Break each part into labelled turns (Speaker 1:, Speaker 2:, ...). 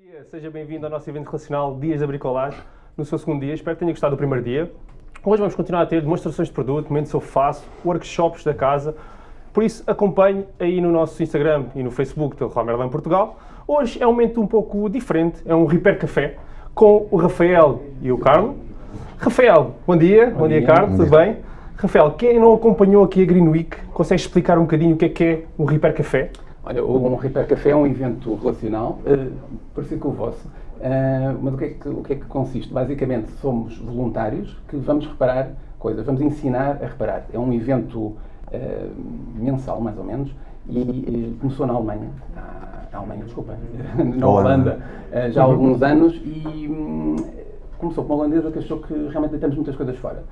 Speaker 1: dia, seja bem-vindo ao nosso evento relacional Dias da Bricolagem, no seu segundo dia. Espero que tenha gostado do primeiro dia. Hoje vamos continuar a ter demonstrações de produto, momentos eu faço, workshops da casa. Por isso, acompanhe aí no nosso Instagram e no Facebook do Rua Merlin Portugal. Hoje é um momento um pouco diferente, é um Repair Café com o Rafael e o Carlos. Rafael, bom dia. Bom, bom dia, dia, Carlos, tudo bem? Rafael, quem não acompanhou aqui a Green Week, consegue explicar um bocadinho o que é que é o Repair Café?
Speaker 2: Olha, o Repair Café é um evento relacional, uh, parecido com o vosso, uh, mas o que, é que, o que é que consiste? Basicamente, somos voluntários que vamos reparar coisas, vamos ensinar a reparar. É um evento uh, mensal, mais ou menos, e começou na Alemanha, na, Alemanha, desculpa, na Holanda, já há alguns anos, e um, começou com uma holandesa que achou que realmente deitamos muitas coisas fora.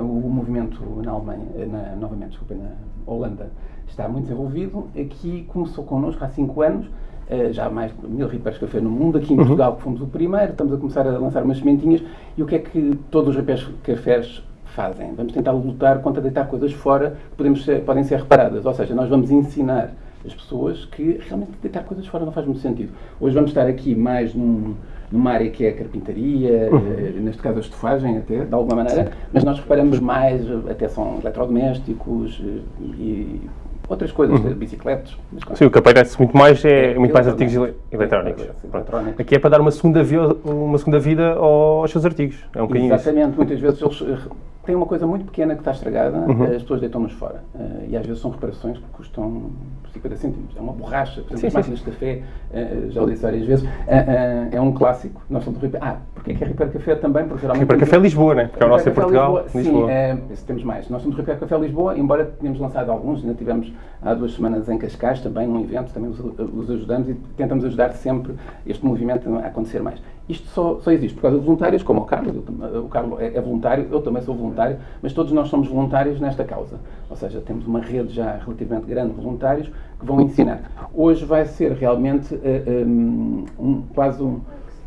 Speaker 2: O movimento na Alemanha, na, novamente, desculpa, na Holanda, está muito desenvolvido. Aqui começou connosco há 5 anos, uh, já há mais de mil repairs café no mundo. Aqui em uhum. Portugal fomos o primeiro, estamos a começar a lançar umas sementinhas. E o que é que todos os repairs cafés fazem? Vamos tentar lutar contra deitar coisas fora que podemos ser, podem ser reparadas. Ou seja, nós vamos ensinar as pessoas que realmente deitar coisas fora não faz muito sentido. Hoje vamos estar aqui mais num numa área que é a carpintaria, uhum. Eh, neste caso a estufagem até, de alguma maneira, mas nós reparamos mais, até são eletrodomésticos eh, e outras coisas, uhum. bicicletas.
Speaker 1: Sim, o que aparece muito mais é, é muito mais artigos eletrónicos. eletrónicos. Aqui é para dar uma segunda, vida, uma segunda vida aos seus artigos. É um
Speaker 2: Exatamente, isso. muitas vezes eles eh, têm uma coisa muito pequena que está estragada, uhum. as pessoas deitam-nos fora. e às vezes são reparações que custam 50 cêntimos. É uma borracha, por exemplo, sim, as máquinas de café, uh, já o disse várias vezes, uh, é um clássico. Nós somos Repair. Ah, porque é que é Repair Café também? Porque
Speaker 1: geralmente. Repair Café Lisboa, né? Porque é o nosso em Portugal.
Speaker 2: Lisboa. Lisboa. Sim, temos mais. Nós somos Repair Café Lisboa, embora tenhamos lançado alguns, ainda tivemos há duas semanas em Cascais também, num evento, também os, os ajudamos e tentamos ajudar sempre este movimento a acontecer mais. Isto só, só existe por causa de voluntários, como o Carlos, eu, o Carlos é, é, voluntário, eu também sou voluntário, mas todos nós somos voluntários nesta causa. Ou seja, temos uma rede já relativamente grande de voluntários que vão ensinar. Hoje vai ser realmente uh, um, um, quase um.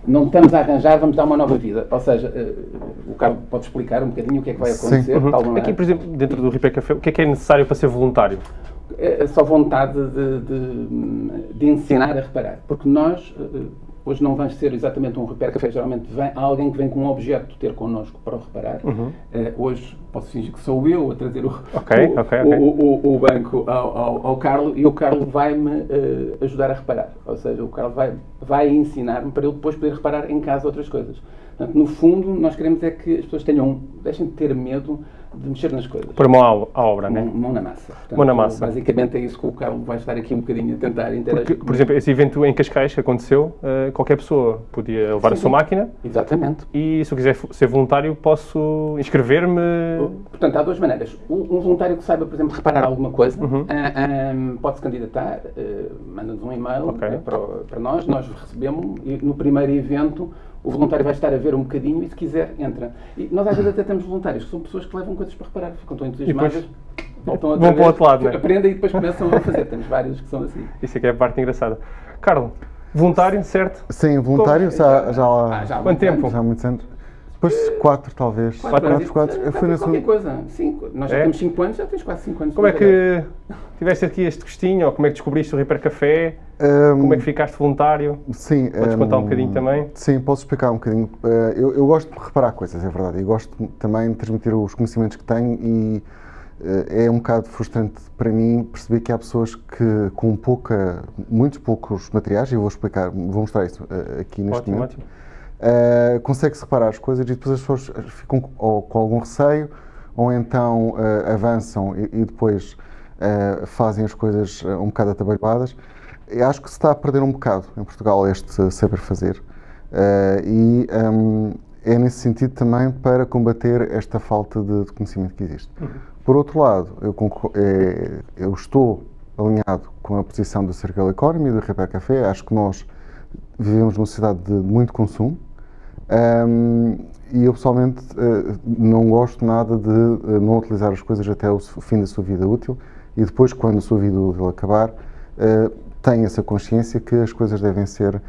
Speaker 2: Não estamos a arranjar, vamos dar uma nova vida. Ou seja, uh, o Carlos pode explicar um bocadinho o que é que vai acontecer.
Speaker 1: Uhum. Aqui, por exemplo, dentro do Ripé Café, o que é que é necessário para ser voluntário?
Speaker 2: É só vontade de, de, de ensinar a reparar. Porque nós. Uh, Hoje não vai ser exatamente um repair café, geralmente vem alguém que vem com um objeto ter connosco para o reparar. Uhum. Uh, hoje posso fingir que sou eu a trazer o, okay, o, okay, okay. o, o banco ao, ao, ao Carlos e o Carlos vai-me uh, ajudar a reparar. Ou seja, o Carlos vai, vai ensinar-me para eu depois poder reparar em casa outras coisas. Portanto, no fundo, nós queremos é que as pessoas tenham, deixem de ter medo de mexer nas coisas.
Speaker 1: Por mão à obra, não é?
Speaker 2: Mão na massa. Portanto,
Speaker 1: mão na massa.
Speaker 2: Basicamente é isso que o Carlos vai estar aqui um bocadinho a tentar interagir.
Speaker 1: Porque, por exemplo, esse evento em Cascais que aconteceu, uh, qualquer pessoa podia levar sim, a sua máquina.
Speaker 2: Exatamente.
Speaker 1: E se eu quiser ser voluntário, posso inscrever-me?
Speaker 2: Portanto, há duas maneiras. Um, voluntário que saiba, por exemplo, reparar alguma coisa, uhum. uh, eh, um, pode se candidatar, uh, manda-nos um e-mail okay. para, para nós, nós recebemos e no primeiro evento o voluntário vai estar a ver um bocadinho e, se quiser, entra. E nós, às vezes, até temos voluntários que são pessoas que levam coisas para reparar, ficam tão entusiasmadas.
Speaker 1: Voltam vão para o outro lado, né?
Speaker 2: aprendem e depois começam a fazer. Temos vários que são assim.
Speaker 1: Isso é que é a parte engraçada. Carlos, voluntário, certo?
Speaker 3: Sim, voluntário já, já,
Speaker 1: ah, já há Quanto tempo?
Speaker 3: Já há muitos anos. Depois quatro, talvez.
Speaker 2: Quatro, quatro, quatro. Eu fui na qualquer coisa. Cinco. Nós já é? temos cinco anos, já tens quase cinco anos.
Speaker 1: Como é que tiveste aqui este gostinho? Ou como é que descobriste o Repair Café? Um, como é que ficaste voluntário?
Speaker 3: Sim.
Speaker 1: Podes um, contar um bocadinho também?
Speaker 3: Sim, posso explicar um bocadinho. Uh, eu, eu, gosto de reparar coisas, é verdade. E gosto também de transmitir os conhecimentos que tenho e uh, é um bocado frustrante para mim perceber que há pessoas que com pouca, muitos poucos materiais, e eu vou explicar, vou mostrar isso uh, aqui neste ótimo, momento. Ótimo uh, consegue-se reparar as coisas e depois as pessoas ficam ou, com algum receio ou então uh, avançam e, e depois uh, fazem as coisas um bocado atabalhadas. Eu acho que se está a perder um bocado em Portugal este saber fazer. e um, é nesse sentido também para combater esta falta de, de conhecimento que existe. Uhum. Por outro lado, eu, é, eu, estou alinhado com a posição do Circle Economy, do Repair Café. Acho que nós vivemos numa sociedade de muito consumo um, e eu pessoalmente uh, não gosto nada de uh, não utilizar as coisas até o fim da sua vida útil e depois, quando a sua vida útil acabar, uh, tenho essa consciência que as coisas devem ser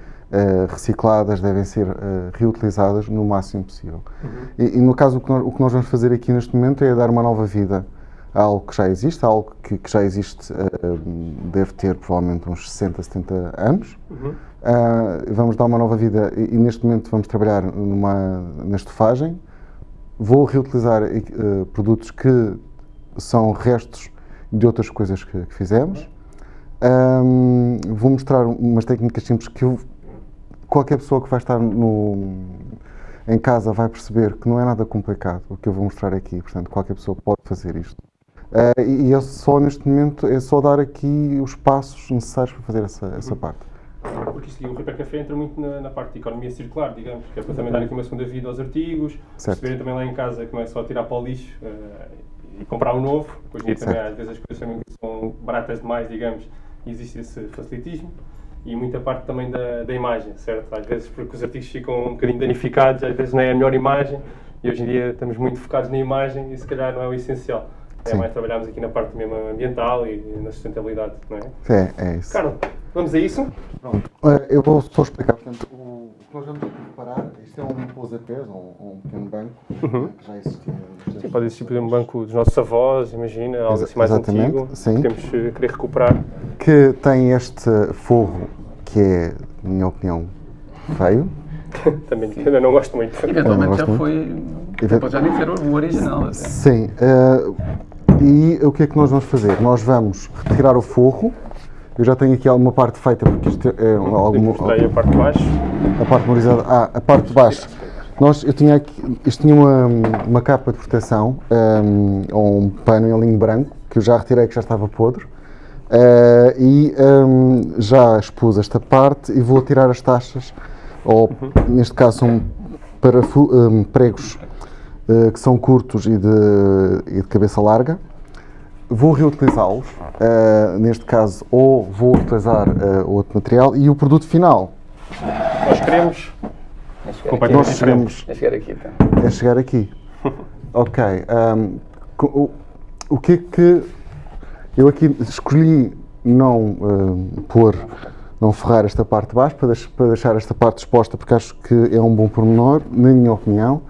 Speaker 3: recicladas, devem ser reutilizadas no máximo possível. Uhum. E, e, no caso, o que, nós, o que, nós, vamos fazer aqui neste momento é dar uma nova vida algo que já existe, algo que, que já existe, uh, deve ter provavelmente uns 60, 70 anos. Uhum. Uh, vamos dar uma nova vida e, e, neste momento vamos trabalhar numa, na estofagem. Vou reutilizar uh, produtos que são restos de outras coisas que, que fizemos. Um, vou mostrar umas técnicas simples que eu, qualquer pessoa que vai estar no, em casa vai perceber que não é nada complicado o que eu vou mostrar aqui, portanto qualquer pessoa pode fazer isto. Uh, e, é só neste momento, é só dar aqui os passos necessários para fazer essa, essa uhum. parte.
Speaker 1: Porque isto, o Repair Café entra muito na, na, parte de economia circular, digamos, que é para também dar aqui uma segunda vida aos artigos, certo. perceberem também lá em casa que não é só tirar para o lixo uh, e comprar um novo, depois em também às vezes as coisas também são baratas demais, digamos, e existe esse facilitismo e muita parte também da, da imagem, certo? Às vezes porque os artigos ficam um bocadinho danificados, às vezes não é a melhor imagem e hoje em dia estamos muito focados na imagem e se calhar não é o essencial. É mais trabalharmos aqui na parte mesmo ambiental e na sustentabilidade, não é?
Speaker 3: É, é isso.
Speaker 1: Carlos, vamos a isso?
Speaker 3: Pronto. Eu vou só explicar, portanto, o que nós vamos preparar, isto é um pousa-pés, um, um pequeno banco, uhum. que já existia.
Speaker 1: Sim, pode existir, por exemplo, um banco dos nossos avós, imagina, algo assim mais Exatamente, antigo, sim. que temos que querer recuperar.
Speaker 3: Que tem este forro que é, na minha opinião, feio.
Speaker 1: Também eu não gosto muito.
Speaker 2: Eventualmente já muito. foi. Event... já nem ser o original.
Speaker 3: Sim. Uh, e o que é que nós vamos fazer? Nós vamos retirar o forro. Eu já tenho aqui alguma parte feita, porque isto é alguma.
Speaker 1: a parte de baixo.
Speaker 3: A parte memorizada. Ah, a parte de baixo. Nós, eu tinha aqui, isto tinha uma, uma capa de proteção, um, ou um pano em linho branco, que eu já retirei, que já estava podre. Uh, e um, já expus esta parte e vou tirar as taxas, ou uhum. neste caso são um, pregos uh, que são curtos e de, e de cabeça larga. Vou reutilizá-los, uh, neste caso, ou vou utilizar outro material e o produto final.
Speaker 1: Nós queremos.
Speaker 3: É nós queremos.
Speaker 2: É chegar aqui. Então.
Speaker 3: É chegar aqui. ok. Um, o, o que é que eu aqui escolhi não uh, pôr, não ferrar esta parte de baixo para, deix para, deixar esta parte exposta porque acho que é um bom pormenor, na minha opinião.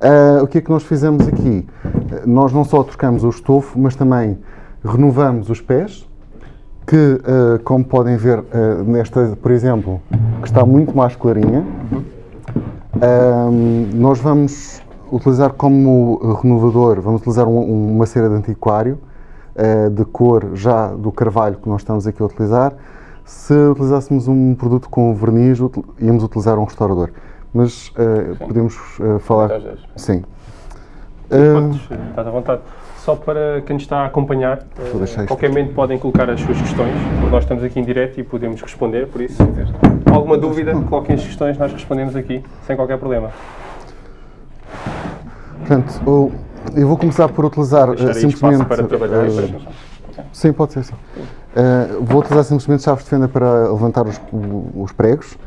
Speaker 3: Uh, o que é que nós fizemos aqui? Uh, nós não só trocamos o estofo, mas também renovamos os pés, que, como podem ver nesta, por exemplo, que está muito mais clarinha. nós vamos utilizar como renovador, vamos utilizar um, uma cera de antiquário, uh, de cor já do carvalho que nós estamos aqui a utilizar. Se utilizássemos um produto com verniz, íamos utilizar um restaurador. Mas uh, podemos uh, falar. Sim.
Speaker 1: Podes, estás à vontade. Só para quem está a acompanhar, uh, qualquer momento podem colocar as suas questões, nós estamos aqui em direto e podemos responder, por isso, alguma dúvida, coloquem as questões, nós respondemos aqui, sem qualquer problema.
Speaker 3: Portanto, o, eu vou começar por utilizar uh, simplesmente. Para trabalhar uh, sim, pode ser sim. Uh, vou utilizar simplesmente chaves de fenda para levantar os, os pregos.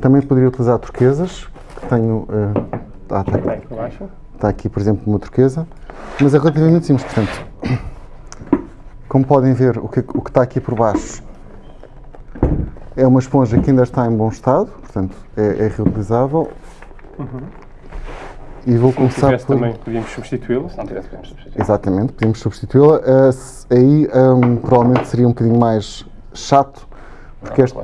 Speaker 3: Também poderia utilizar turquesas, que tenho. Tá, tá, aqui, está aqui, por exemplo, uma turquesa. Mas é relativamente simples, portanto. Como podem ver, o que, o que está aqui por baixo é uma esponja que ainda está em bom estado, portanto é, é reutilizável. Uhum.
Speaker 1: E vou se começar por... também podíamos substituí-la. Se não tivesse, podíamos
Speaker 3: substituí-la. Exatamente, podíamos substituí-la. Uh, aí um, provavelmente seria um bocadinho mais chato, porque, este,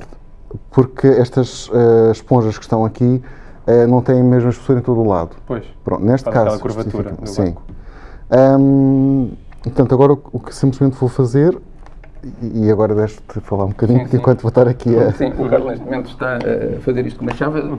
Speaker 3: porque estas uh, esponjas que estão aqui uh, não têm a mesma espessura em todo o lado.
Speaker 1: Pois.
Speaker 3: Pronto, neste caso.
Speaker 1: curvatura do
Speaker 3: sim. Um, portanto, agora o, o que simplesmente vou fazer e agora deixo-te falar um bocadinho sim, sim. enquanto vou estar aqui
Speaker 2: a... Sim, o Carlos neste momento está a fazer isto com uma chave. Uhum.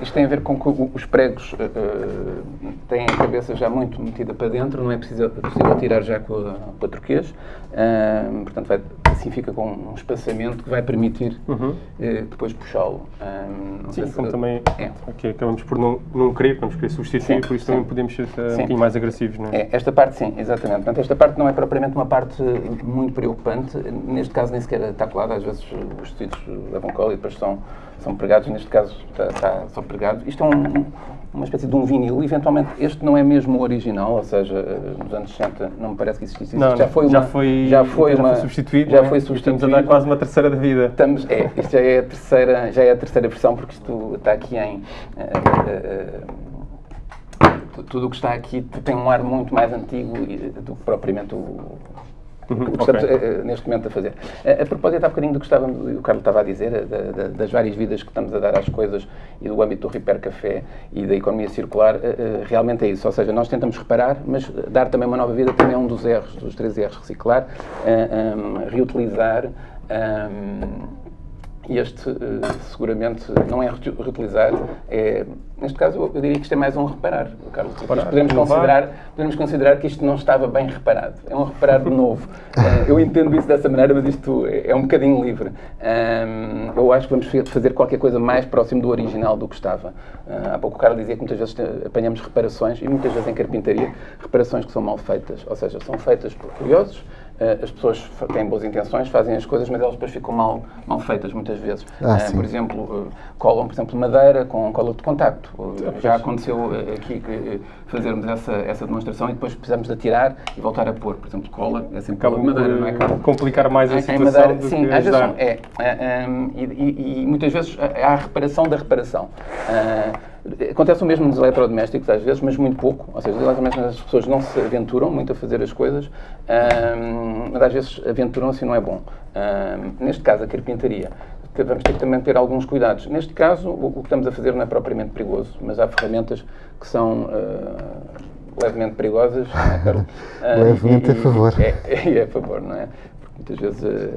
Speaker 2: Isto tem a ver com que os pregos uh, têm a cabeça já muito metida para dentro, não é possível, possível tirar já com a, com a. Uh, portanto, vai, assim fica com um espaçamento que vai permitir uhum. uh, depois puxá-lo.
Speaker 1: Sim, se, como também é. aqui acabamos por não, não querer, vamos querer substituir, sim, por isso sim. também podemos ser um bocadinho mais agressivos, não é?
Speaker 2: é? Esta parte sim, exatamente. Portanto, esta parte não é propriamente uma parte muito preocupante. Neste caso nem sequer está colada, às vezes os tecidos levam cola e depois são são pregados, neste caso está, está, são pregados. Isto é um, uma espécie de um vinil, eventualmente este não é mesmo o original, ou seja, nos anos 60 não me parece que existisse
Speaker 1: não, já foi, uma, já foi, já foi, já uma, foi substituído, já é? foi substituído. Estamos a dar quase uma terceira da vida.
Speaker 2: Estamos, é, isto já é a terceira, já é a terceira versão, porque isto está aqui em... Uh, uh, tudo o que está aqui tem um ar muito mais antigo do que propriamente o,
Speaker 1: Uhum,
Speaker 2: que estamos eh, neste momento a fazer. A, a propósito, há bocadinho do que estávamos, o Carlos estava a dizer, eh, da- da- das várias vidas que estamos a dar às coisas e do âmbito do Repair Café e da economia circular, eh, eh, realmente é isso. Ou seja, nós tentamos reparar, mas dar também uma nova vida também é um dos erros, dos três erros. Reciclar, um, reutilizar. um, e este, eh, seguramente, não é reuti- reutilizar, é, neste caso, eu diria que isto é mais um reparar, Carlos.
Speaker 1: Reparar,
Speaker 2: podemos, considerar, podemos considerar que isto não estava bem reparado. É um reparar de novo. Eh, eu entendo isso dessa maneira, mas isto é é um bocadinho livre. Eu acho que vamos fazer qualquer coisa mais próximo do original do que estava. Ah, há pouco o Carlos dizia que muitas vezes apanhamos reparações, e muitas vezes em carpintaria, reparações que são mal feitas. Ou seja, são feitas por curiosos, eh, as pessoas têm boas intenções, fazem as coisas, mas elas depois ficam mal, mal feitas muitas vezes.
Speaker 3: Ah,
Speaker 2: Eh,
Speaker 3: sim.
Speaker 2: por exemplo, eh, colam, por exemplo, madeira com cola de contacto. Eh, Já aconteceu eh, aqui que, eh, fazermos essa, essa demonstração e depois precisamos de atirar e voltar a pôr. Por exemplo, cola é sempre cola
Speaker 1: Acaba
Speaker 2: de madeira,
Speaker 1: por
Speaker 2: não é? Carlos?
Speaker 1: complicar mais a
Speaker 2: em
Speaker 1: situação
Speaker 2: madeira,
Speaker 1: do
Speaker 2: sim,
Speaker 1: que
Speaker 2: às vezes é. é, hum, e, e- e muitas vezes há a reparação da reparação. Ah, acontece o mesmo nos eletrodomésticos, às vezes, mas muito pouco. Ou seja, os eletrodomésticos as pessoas não se aventuram muito a fazer as coisas, hum, mas às vezes aventuram-se e não é bom. Hum, neste caso, a carpintaria. Vamos ter que também ter alguns cuidados. Neste caso, o, o que estamos a fazer não é propriamente perigoso, mas há ferramentas que são ah, levemente perigosas. não é, Carlos? E-
Speaker 3: Levemente
Speaker 2: e-
Speaker 3: a favor.
Speaker 2: É, é, a favor, não é? Muitas vezes eh,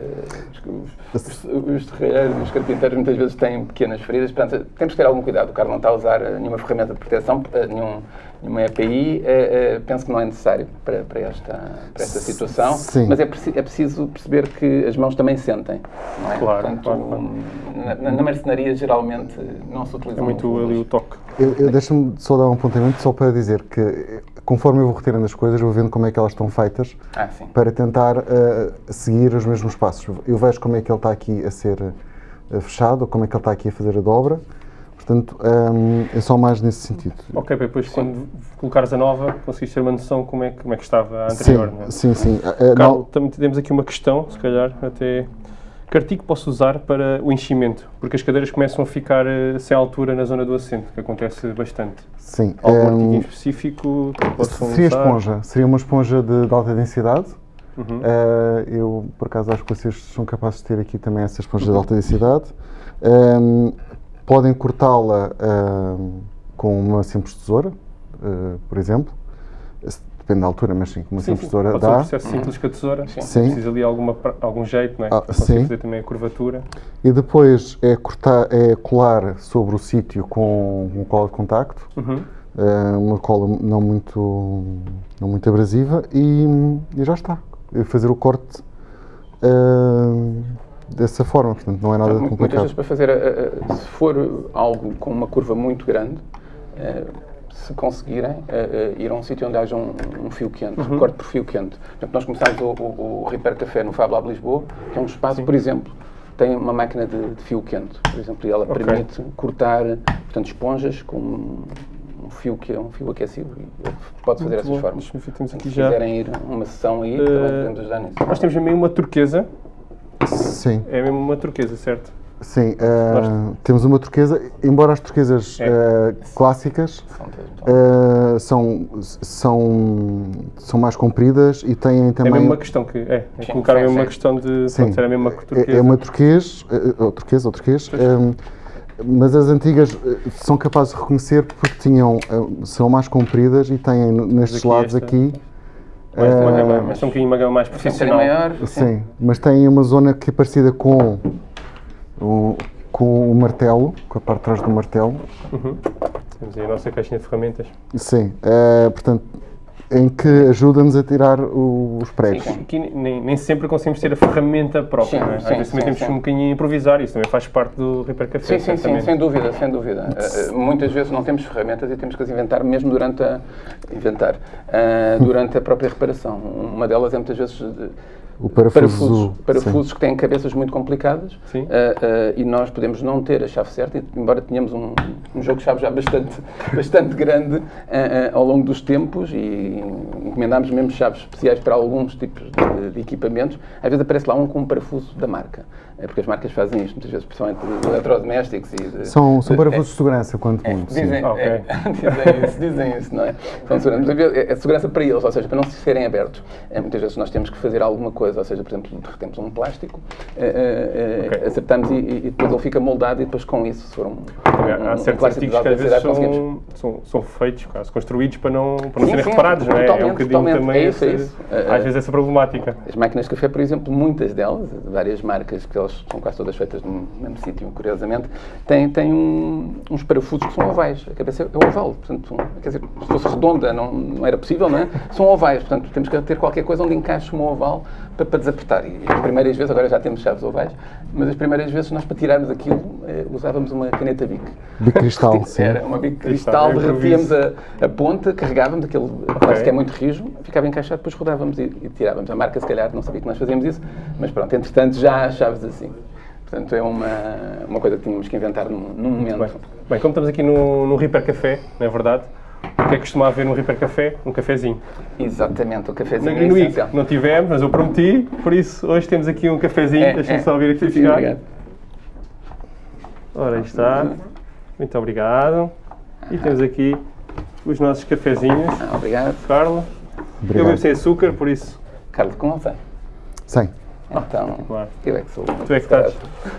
Speaker 2: os, os, os terreiros, os carpinteiros muitas vezes têm pequenas feridas, portanto temos que ter algum cuidado. O Carlos não está a usar eh, nenhuma ferramenta de proteção, eh, nenhum, nenhuma EPI, penso que não é necessário para, para, esta, para esta situação,
Speaker 3: Sim.
Speaker 2: mas é, é preciso perceber que as mãos também sentem, não é?
Speaker 1: Claro,
Speaker 2: Portanto,
Speaker 1: claro, claro.
Speaker 2: Na, na- na marcenaria geralmente não se utiliza
Speaker 1: É muito ali o toque.
Speaker 3: Eu, eu deixa-me só dar um apontamento só para dizer que conforme eu vou retirando as coisas, eu vou vendo como é que elas estão feitas
Speaker 2: Ah, sim.
Speaker 3: para tentar eh, seguir os mesmos passos. Eu vejo como é que ele está aqui a ser eh, fechado, como é que ele está aqui a fazer a dobra. Portanto, hum, é só mais nesse sentido.
Speaker 1: Ok, para depois quando colocares a nova, conseguiste ter uma noção como é, que- como é que estava a anterior. não é?
Speaker 3: Sim, sim, sim. Eh,
Speaker 1: Carlos,
Speaker 3: não-
Speaker 1: também temos aqui uma questão, se calhar, até. Que artigo posso usar para o enchimento? Porque as cadeiras começam a ficar eh, sem altura na zona do assento, que acontece bastante.
Speaker 3: sim.
Speaker 1: Algum
Speaker 3: hum,
Speaker 1: artigo em específico que possam
Speaker 3: seria
Speaker 1: usar?
Speaker 3: esponja. Seria uma esponja de, de alta densidade.
Speaker 1: Uhum.
Speaker 3: Eh, eu, por acaso, acho que vocês são capazes de ter aqui também essa esponja de alta densidade. Hum, podem cortá-la hum, com uma simples tesoura, eh, por exemplo. Depende da altura, mas sim, com uma
Speaker 1: Sim,
Speaker 3: simples
Speaker 1: sim.
Speaker 3: tesoura
Speaker 1: Pode ser um
Speaker 3: dá.
Speaker 1: processo simples com a tesoura.
Speaker 3: Sim.
Speaker 1: Precisa ali alguma, algum jeito, não é?
Speaker 3: Ah, sim.
Speaker 1: fazer também a curvatura.
Speaker 3: E depois é, cortar, é colar sobre o sítio com um cola de contacto.
Speaker 1: Uhum.
Speaker 3: eh, uma cola não muito, não muito abrasiva e, e já está. E fazer o corte eh, dessa forma, portanto não é nada
Speaker 2: Mu- Muitas
Speaker 3: complicado.
Speaker 2: vezes para fazer, a- a- se for algo com uma curva muito grande, eh, se conseguirem, eh, eh, ir a um sítio onde haja um, um fio quente,
Speaker 1: Uhum.
Speaker 2: corte por fio quente. Portanto, nós começamos o, o, o Repair Café no Fab Lab Lisboa, que é um espaço, por exemplo, tem uma máquina de, de fio quente, por exemplo, e ela
Speaker 1: Ok.
Speaker 2: permite cortar, portanto, esponjas com um, um fio que é um fio aquecido e pode fazer
Speaker 1: Muito
Speaker 2: essas
Speaker 1: bom.
Speaker 2: formas. Portanto, se
Speaker 1: já.
Speaker 2: quiserem ir a uma sessão aí,
Speaker 1: Eh,
Speaker 2: também podemos ajudar nisso.
Speaker 1: Nós temos também uma turquesa.
Speaker 3: Sim,
Speaker 1: É mesmo uma turquesa, certo?
Speaker 3: Sim. eh, temos uma turquesa, embora as turquesas
Speaker 1: É.
Speaker 3: eh, clássicas eh, são, são, são mais compridas e têm
Speaker 1: É
Speaker 3: também.
Speaker 1: mesmo uma questão que. É, é
Speaker 2: Sim,
Speaker 1: colocar
Speaker 2: sim,
Speaker 1: mesmo uma
Speaker 2: sim.
Speaker 1: questão de.
Speaker 3: Sim.
Speaker 1: Ser a mesma que turquesa.
Speaker 3: É, é uma turquês, ou turquesa ou turquês, eh, mas as antigas são capazes de reconhecer porque tinham, são mais compridas e têm nestes
Speaker 1: aqui
Speaker 3: lados
Speaker 1: esta-
Speaker 3: aqui,
Speaker 1: Mais uma gama, mas são um bocadinho uma gama mais profissional.
Speaker 2: maior,
Speaker 3: sim, mas têm uma zona que é parecida com com o martelo, com a parte de trás do martelo,
Speaker 1: Temos aí a nossa caixinha de ferramentas.
Speaker 3: sim, eh, portanto, em que ajuda-nos a tirar o- os pregos.
Speaker 2: Sim,
Speaker 1: Aqui nem, nem sempre conseguimos ter a ferramenta própria,
Speaker 2: Sim,
Speaker 1: não é? Às
Speaker 2: sim,
Speaker 1: vezes também
Speaker 2: sim,
Speaker 1: temos
Speaker 2: sim.
Speaker 1: um bocadinho a improvisar, isso também faz parte do Repair Café.
Speaker 2: Sim, sim, sem dúvida, sem dúvida. Eh, muitas vezes não temos ferramentas e temos que as inventar mesmo durante a inventar, eh, durante a própria reparação. Uma delas é muitas vezes de-
Speaker 3: O parafuso,
Speaker 2: parafusos,
Speaker 3: sim.
Speaker 2: que têm cabeças muito complicadas
Speaker 1: Sim.
Speaker 2: ah, ah, e nós podemos não ter a chave certa, embora tenhamos um, um jogo de chave já bastante, bastante grande ah, ao longo dos tempos e encomendámos mesmo chaves especiais para alguns tipos de, de equipamentos, às vezes aparece lá um com um parafuso da marca. É porque as marcas fazem isto, muitas vezes, principalmente de eletrodomésticos e de,
Speaker 3: São, são parafusos de segurança, quanto muito. sim.
Speaker 2: Dizem, é, dizem isso, dizem isso, não é? São segurança, vezes é segurança para eles, ou seja, para não se serem abertos. É, muitas vezes nós temos que fazer alguma coisa, ou seja, por exemplo, temos um plástico, é, é, é,
Speaker 1: Ok.
Speaker 2: acertamos e, e depois ele fica moldado e depois com isso, se for um, um,
Speaker 1: Há
Speaker 2: um
Speaker 1: certos
Speaker 2: plástico
Speaker 1: artigos
Speaker 2: de
Speaker 1: que às vezes são, são, são feitos, quase construídos para não, para não
Speaker 2: Sim,
Speaker 1: serem
Speaker 2: sim,
Speaker 1: reparados, não é? É um bocadinho
Speaker 2: totalmente.
Speaker 1: também
Speaker 2: É isso, é. É,
Speaker 1: às
Speaker 2: é.
Speaker 1: vezes essa problemática.
Speaker 2: As máquinas de café, por exemplo, muitas delas, de várias marcas, que elas são quase todas feitas no mesmo sítio, curiosamente, têm, têm um- uns parafusos que são ovais. A cabeça é oval, portanto, quer dizer, se fosse redonda não, não era possível, não é? São ovais, portanto, temos que ter qualquer coisa onde encaixe um oval para, para desapertar. E as primeiras vezes, agora já temos chaves ovais, mas as primeiras vezes nós para tirarmos aquilo eh, usávamos uma caneta Bic.
Speaker 3: Bicristal, sim.
Speaker 2: Era uma bico de
Speaker 1: Cristal,
Speaker 2: cristal, derretíamos a, a ponta, carregávamos, aquele plástico é muito rijo, ficava encaixado, depois rodávamos e, e tirávamos. A marca, se calhar, não sabia que nós fazíamos isso, mas pronto, entretanto já há chaves assim. Portanto, é uma, uma coisa que tínhamos que inventar num, num momento.
Speaker 1: Bem, bem, como estamos aqui no, no Reaper Café, não é verdade? O que é que costuma haver no Reaper Café? Um cafezinho.
Speaker 2: Exatamente, o cafezinho
Speaker 1: No,
Speaker 2: é
Speaker 1: no
Speaker 2: essencial.
Speaker 1: não tivemos, mas eu prometi, por isso hoje temos aqui um cafezinho.
Speaker 2: É,
Speaker 1: Deixem-me
Speaker 2: é.
Speaker 1: só vir aqui
Speaker 2: Sim,
Speaker 1: buscar.
Speaker 2: obrigado.
Speaker 1: Ora, aí está. Muito obrigado. E temos aqui os nossos cafezinhos.
Speaker 2: Ah, obrigado.
Speaker 1: Carla. Eu
Speaker 3: Obrigado.
Speaker 1: bebo sem açúcar, por isso.
Speaker 2: Carlos, como está?
Speaker 3: Sim.
Speaker 2: Então,
Speaker 1: claro.
Speaker 2: eu é que sou.
Speaker 1: Tu é que estás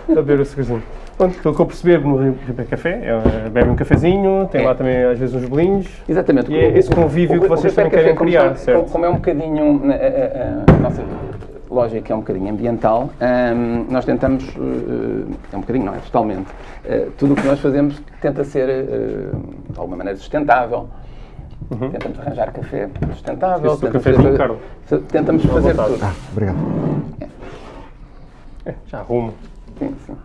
Speaker 1: a beber o açúcarzinho. Pronto, pelo que eu percebi no Reaper Café, é, bebe um cafezinho, tem
Speaker 2: É.
Speaker 1: lá também às vezes uns bolinhos.
Speaker 2: Exatamente.
Speaker 1: E é esse convívio que vocês também querem
Speaker 2: Café, como
Speaker 1: criar,
Speaker 2: são-
Speaker 1: certo?
Speaker 2: Como é um bocadinho a, a- a- a nossa lógica é um bocadinho ambiental, hum, nós tentamos, uh, é um bocadinho, não é totalmente, uh, tudo o que nós fazemos tenta ser uh, de alguma maneira sustentável. Tentamos arranjar café sustentável.
Speaker 1: É o
Speaker 2: tentamos
Speaker 1: cafezinho,
Speaker 2: fazer- Tentamos fazer tudo.
Speaker 3: Obrigado.
Speaker 1: É, já arrumo.
Speaker 2: Sim, sim.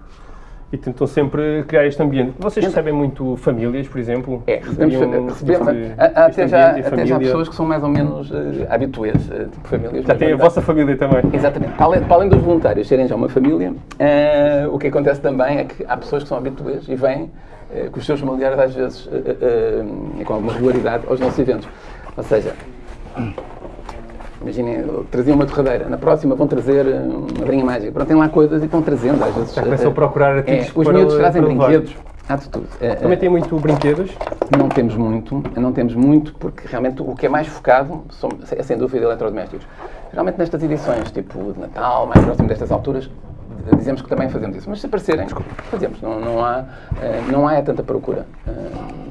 Speaker 1: E tentam sempre criar este ambiente. Vocês recebem muito famílias, por exemplo?
Speaker 2: É, recebemos,
Speaker 1: este
Speaker 2: até, já, até já pessoas que são mais ou menos uh, habituês, uh, tipo famílias.
Speaker 1: Já tem a vossa família também.
Speaker 2: Exatamente. Para além, para além dos voluntários serem já uma família, eh, o que acontece também é que há pessoas que são habituês e vêm eh, com os seus familiares, às vezes, com alguma regularidade, aos nossos eventos. Ou seja, imaginem, traziam uma torradeira, na próxima vão trazer eh, uma varinha mágica. Pronto, tem lá coisas e vão trazendo, às vezes.
Speaker 1: Já começam a procurar
Speaker 2: eh,
Speaker 1: artigos
Speaker 2: Os
Speaker 1: para-
Speaker 2: miúdos trazem
Speaker 1: para
Speaker 2: brinquedos. Há de tudo. Eh,
Speaker 1: Também
Speaker 2: eh,
Speaker 1: tem muito brinquedos.
Speaker 2: não temos muito, não temos muito, porque realmente o que é mais focado são, é sem dúvida eletrodomésticos. Geralmente nestas edições, tipo de Natal, mais próximo destas alturas, dizemos que também fazemos isso. Mas se aparecerem, fazemos. Não, não, há, eh, não há tanta procura eh,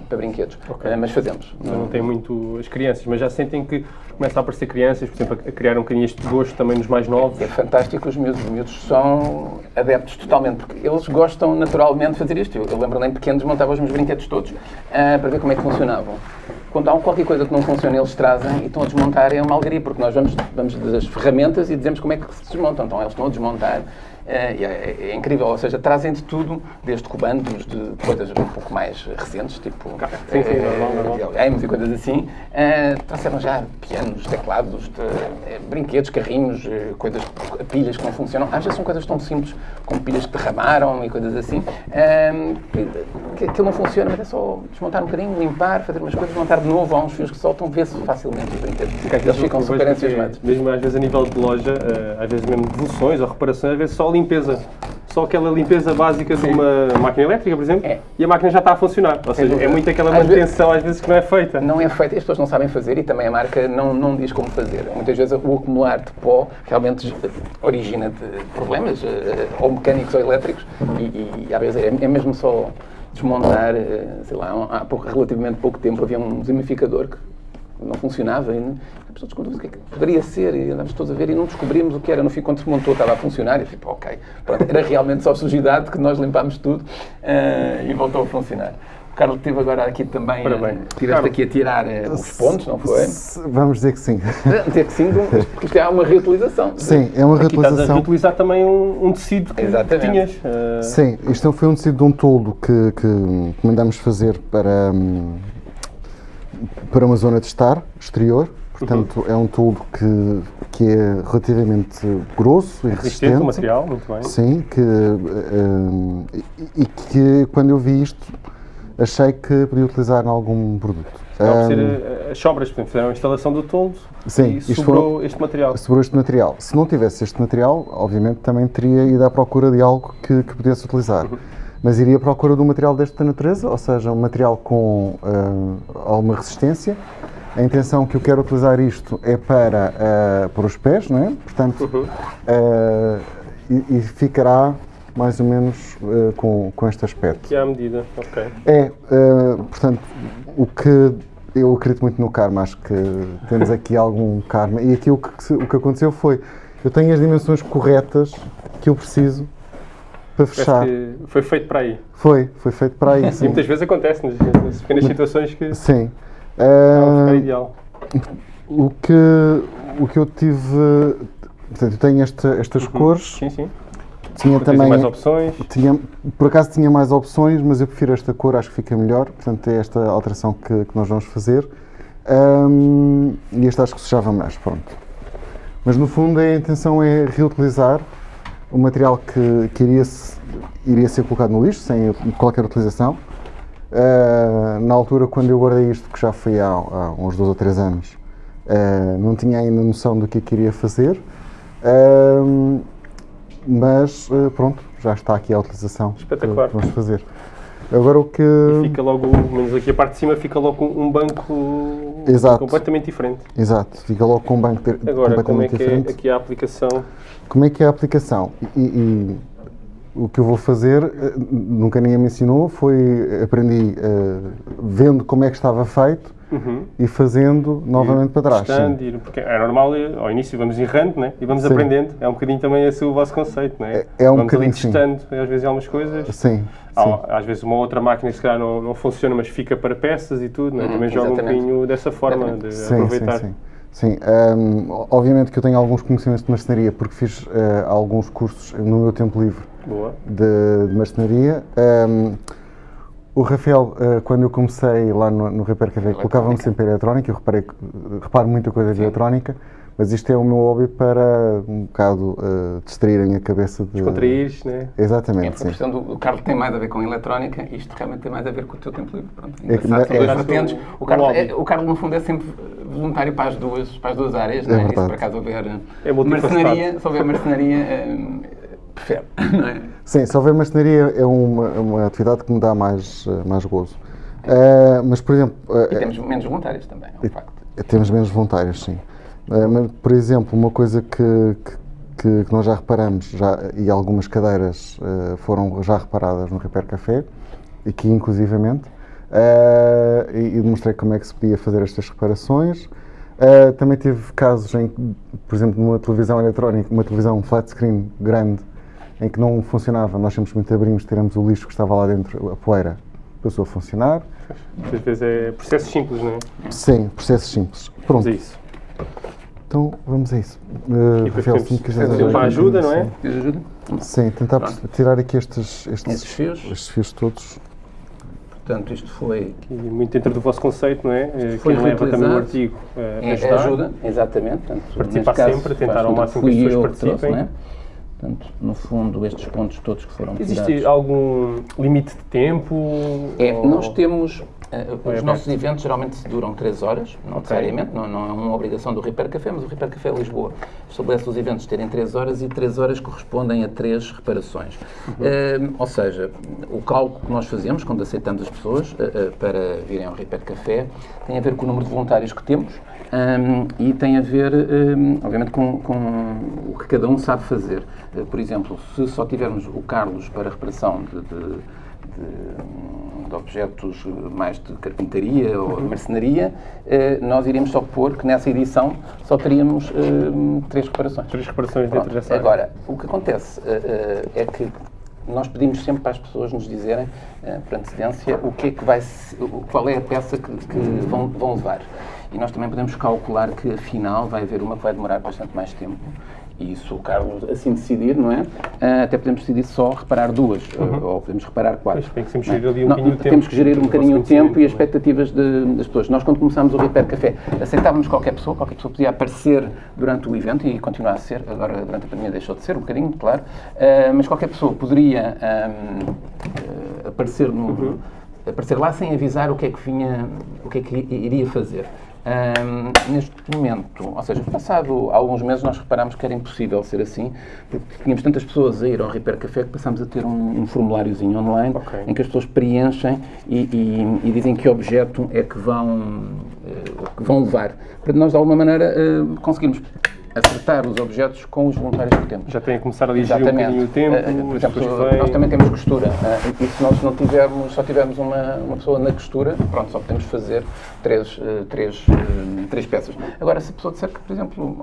Speaker 2: para brinquedos, Eh, mas fazemos.
Speaker 1: Não, não tem muito as crianças, mas já sentem que começam a aparecer crianças, por exemplo, a criar um bocadinho este gosto também nos mais novos.
Speaker 2: É fantástico, os miúdos, os miúdos são adeptos totalmente, porque eles gostam naturalmente de fazer isto. Eu, eu lembro-me em pequenos montava os meus brinquedos todos para ver como é que funcionavam. Quando há qualquer coisa que não funciona, eles trazem e estão a desmontar, é uma alegria, porque nós vamos, vamos das ferramentas e dizemos como é que se desmontam. Então eles estão a desmontar é, é incrível, ou seja, trazem de tudo, desde comandos de coisas um pouco mais recentes, tipo
Speaker 1: Sim, sim,
Speaker 2: eh,
Speaker 1: normal, normal.
Speaker 2: videogames e coisas assim, eh, trouxeram já pianos, teclados, de, eh, brinquedos, carrinhos, eh, coisas, pilhas que não funcionam. Às vezes são coisas tão simples como pilhas que derramaram e coisas assim, eh, que aquilo não funciona, mas é só desmontar um bocadinho, limpar, fazer umas coisas, montar de novo. Há uns fios que soltam, vê-se facilmente os brinquedos. Eles ficam super
Speaker 1: que é. Mesmo às vezes a nível de loja, eh, às vezes mesmo devoluções ou reparações, às vezes só limpeza. Só aquela limpeza básica de uma máquina elétrica, por exemplo,
Speaker 2: É.
Speaker 1: e a máquina já está a funcionar. Ou seja, é muito aquela manutenção às vezes que não é feita.
Speaker 2: Não é feito e as pessoas não sabem fazer e também a marca não, não diz como fazer. Muitas vezes o acumular de pó realmente origina de problemas, eh, ou mecânicos ou elétricos, e, e, às vezes é, é mesmo só desmontar, eh, sei lá, há relativamente pouco tempo havia um desumidificador que não funcionava e a pessoa descobriu o que é que poderia ser e andávamos todos a ver e não descobrimos o que era. No fim, quando se montou, estava a funcionar e tipo, ok, pronto, era realmente só sujidade que nós limpámos tudo eh, e voltou a funcionar. O Carlos teve agora aqui também,
Speaker 1: Ora
Speaker 2: eh, aqui a tirar eh, os pontos, não foi?
Speaker 3: Vamos dizer que sim.
Speaker 2: Ter que sim, porque isto é uma reutilização.
Speaker 3: Sim, é uma
Speaker 1: Aqui estás a
Speaker 3: reutilização.
Speaker 1: reutilizar também um, um tecido que, que tinhas. eh,
Speaker 3: Sim, isto foi um tecido de um toldo que, que, mandámos fazer para, hum, para uma zona de estar exterior, Portanto, é um toldo que, que é relativamente grosso e
Speaker 1: Resistente
Speaker 3: resistente.
Speaker 1: o material, muito bem.
Speaker 3: Sim, que, eh, e, e que quando eu vi isto achei que podia utilizar em algum produto.
Speaker 1: Acaba
Speaker 3: Ahm,
Speaker 1: eh, as sobras, portanto, fizeram a instalação do toldo
Speaker 3: Sim,
Speaker 1: e sobrou este material.
Speaker 3: sobre este material. Se não tivesse este material, obviamente também teria ido à procura de algo que, que pudesse utilizar. Mas iria à procura de um material desta natureza, ou seja, um material com ah, alguma resistência. A intenção que eu quero utilizar isto é para, ah, para os pés, não é? Portanto, ah, e, e ficará mais ou menos com, com este aspecto.
Speaker 1: Que é à medida, ok.
Speaker 3: É, eh, portanto, o que eu acredito muito no karma, acho que temos aqui algum karma. E aqui o que, o que aconteceu foi, eu tenho as dimensões corretas que eu preciso para fechar.
Speaker 1: foi feito para aí.
Speaker 3: Foi, foi feito para aí.
Speaker 1: E
Speaker 3: Sim.
Speaker 1: muitas vezes acontece nas, nas pequenas situações que
Speaker 3: sim.
Speaker 1: ficar
Speaker 3: Eh,
Speaker 1: ideal.
Speaker 3: o, que, o que eu tive. Portanto, eu tenho esta- estas cores,
Speaker 1: Sim, sim.
Speaker 3: tinha também.
Speaker 1: mais opções.
Speaker 3: Tinha, por acaso tinha mais opções, mas eu prefiro esta cor, acho que fica melhor. Portanto, é esta alteração que, que nós vamos fazer. Ahm, e este acho que sujava mais, pronto. Mas no fundo a intenção é reutilizar o material que, que iria, se- iria ser colocado no lixo, sem qualquer utilização. Ah, na altura, quando eu guardei isto, que já foi há, há uns dois ou três anos, ah, não tinha ainda noção do que é que iria fazer. Ahm, mas pronto, já está aqui a utilização
Speaker 1: Espetacular.
Speaker 3: que vamos fazer. Agora o que.
Speaker 1: Fica logo, menos aqui a parte de cima, fica logo um um banco
Speaker 3: Exato.
Speaker 1: completamente diferente.
Speaker 3: Exato, fica logo com um banco de-
Speaker 1: Agora, como é
Speaker 3: completamente
Speaker 1: que é
Speaker 3: diferente.
Speaker 1: aqui a aplicação?
Speaker 3: Como é que é a aplicação? E, e o que eu vou fazer, eh, nunca ninguém me ensinou, foi aprendi eh, vendo como é que estava feito e fazendo novamente para trás. sim.
Speaker 1: Testando, ir- porque é normal, eh, ao início vamos errando né? e vamos
Speaker 3: Sim.
Speaker 1: aprendendo. É um bocadinho também esse o vosso conceito, não é?
Speaker 3: É- é um
Speaker 1: vamos ali
Speaker 3: bocadinho, sim.
Speaker 1: testando, às vezes, algumas coisas.
Speaker 3: Sim,
Speaker 1: Há-
Speaker 3: sim.
Speaker 1: às vezes uma outra máquina se calhar não, não funciona, mas fica para peças e tudo, não é? também joga um bocadinho dessa forma de
Speaker 3: Sim,
Speaker 1: aproveitar.
Speaker 3: sim, sim. Sim, hum, obviamente que eu tenho alguns conhecimentos de marcenaria porque fiz eh, alguns cursos no meu tempo livre de, de marcenaria. Hum, o Rafael, eh, quando eu comecei lá no, no Repair Café, colocava-me sempre a eletrónica. Eu reparei, reparo muita coisa de eletrónica, mas isto é o meu hobby para um bocado eh, distrair a minha cabeça de.
Speaker 1: Contraíres, né?
Speaker 2: É,
Speaker 3: Exatamente,
Speaker 2: a
Speaker 3: sim.
Speaker 2: questão do o Carlos tem mais a ver com eletrónica, isto realmente tem mais a ver com o teu tempo livre. Pronto,
Speaker 3: É que é- é-
Speaker 2: vertentes.
Speaker 1: o-
Speaker 2: O Carlos,
Speaker 1: o
Speaker 2: é- o Carlos, no fundo, é sempre voluntário para as duas, para as duas áreas, não é? E se
Speaker 3: verdade.
Speaker 2: por acaso houver
Speaker 1: É multifacetado.
Speaker 2: marcenaria, se houver marcenaria, hum, prefere, não é?
Speaker 3: Sim, se houver marcenaria é uma, é uma atividade que me dá mais, eh, mais gozo. Eh, mas, por exemplo, eh,
Speaker 2: E temos menos voluntários também, é um facto.
Speaker 3: Temos menos voluntários, sim. Eh, mas, por exemplo, uma coisa que, que, que nós já reparamos, já, e algumas cadeiras eh, foram já reparadas no Repair Café, aqui inclusivamente, eh, e, e demonstrei como é que se podia fazer estas reparações. Eh, também tive casos em que, por exemplo, numa televisão eletrónica, uma televisão flat screen grande, em que não funcionava, nós simplesmente abrimos, tiramos o lixo que estava lá dentro, a poeira, passou a funcionar.
Speaker 1: Às vezes é processos simples, não é?
Speaker 3: Sim, processos simples.
Speaker 1: Mas
Speaker 3: Pronto,
Speaker 1: é isso.
Speaker 3: Então vamos a isso. Uh, Rafael, se me quiseres ajudar
Speaker 1: uma ajuda, não é?
Speaker 2: De ajuda?
Speaker 3: Sim, Sim, tentar
Speaker 2: Pronto.
Speaker 3: tirar aqui estes, estes,
Speaker 2: Estes fios.
Speaker 3: estes fios todos.
Speaker 2: Portanto, isto foi
Speaker 1: E muito dentro do vosso conceito, não é? Eh,
Speaker 2: Foi
Speaker 1: Quem leva também o artigo
Speaker 2: é,
Speaker 1: ajudar.
Speaker 2: ajuda, exatamente. Portanto,
Speaker 1: Participar
Speaker 2: caso,
Speaker 1: sempre, tentar ao máximo que as pessoas
Speaker 2: trouxe,
Speaker 1: participem.
Speaker 2: não é? Portanto, no fundo, estes pontos todos que foram
Speaker 1: Existe
Speaker 2: tirados.
Speaker 1: algum limite de tempo?
Speaker 2: É,
Speaker 1: Ou-
Speaker 2: nós temos. Eh, os nossos eventos geralmente duram 3 horas, não necessariamente, não, não é uma obrigação do Repair Café, mas o Repair Café Lisboa estabelece os eventos terem 3 horas e 3 horas correspondem a 3 reparações. Eh, ou seja, o cálculo que nós fazemos quando aceitamos as pessoas eh, para virem ao Repair Café tem a ver com o número de voluntários que temos ehm, e tem a ver, ehm, obviamente, com, com o que cada um sabe fazer. Por exemplo, se só tivermos o Carlos para reparação de- de- de, de objetos mais de carpintaria ou de marcenaria, eh, nós iríamos só pôr que nessa edição só teríamos eh, três reparações.
Speaker 1: Três reparações dentro
Speaker 2: Pronto.
Speaker 1: dessa área.
Speaker 2: Agora, o que acontece eh, é que nós pedimos sempre para as pessoas nos dizerem, por antecedência, o que é que vai, qual é a peça que, que vão, vão levar. E nós também podemos calcular que, afinal, vai haver uma que vai demorar bastante mais tempo e se o Carlos assim decidir, não é? Uh, até podemos decidir só reparar duas, uhum. ou podemos reparar quatro.
Speaker 1: Pois, tem que sempre gerir ali um bocadinho o tempo.
Speaker 2: Temos que gerir um bocadinho o tempo e as expectativas de, das pessoas. Nós, quando começámos o Repair Café, aceitávamos qualquer pessoa, qualquer pessoa podia aparecer durante o evento e continuar a ser, agora durante a pandemia deixou de ser um bocadinho, claro, uh, mas qualquer pessoa poderia um, uh, aparecer, no, uhum. aparecer lá sem avisar o que é que vinha, o que é que iria fazer. Um, neste momento, ou seja, passado alguns meses, nós reparámos que era impossível ser assim, porque tínhamos tantas pessoas a ir ao Repair Café que passámos a ter um, um formuláriozinho online okay. em que as pessoas preenchem e, e, e, dizem que objeto é que vão, uh, que vão levar. Para nós, de alguma maneira, uh, conseguimos acertar os objetos com os voluntários que temos.
Speaker 1: Já tem a começar a dirigir um bocadinho o tempo, uh,
Speaker 2: por exemplo, nós também temos costura, uh, e se nós não tivermos, só tivermos uma, uma pessoa na costura, pronto, só podemos fazer três, uh, três, três peças. Agora, se a pessoa disser que, por exemplo,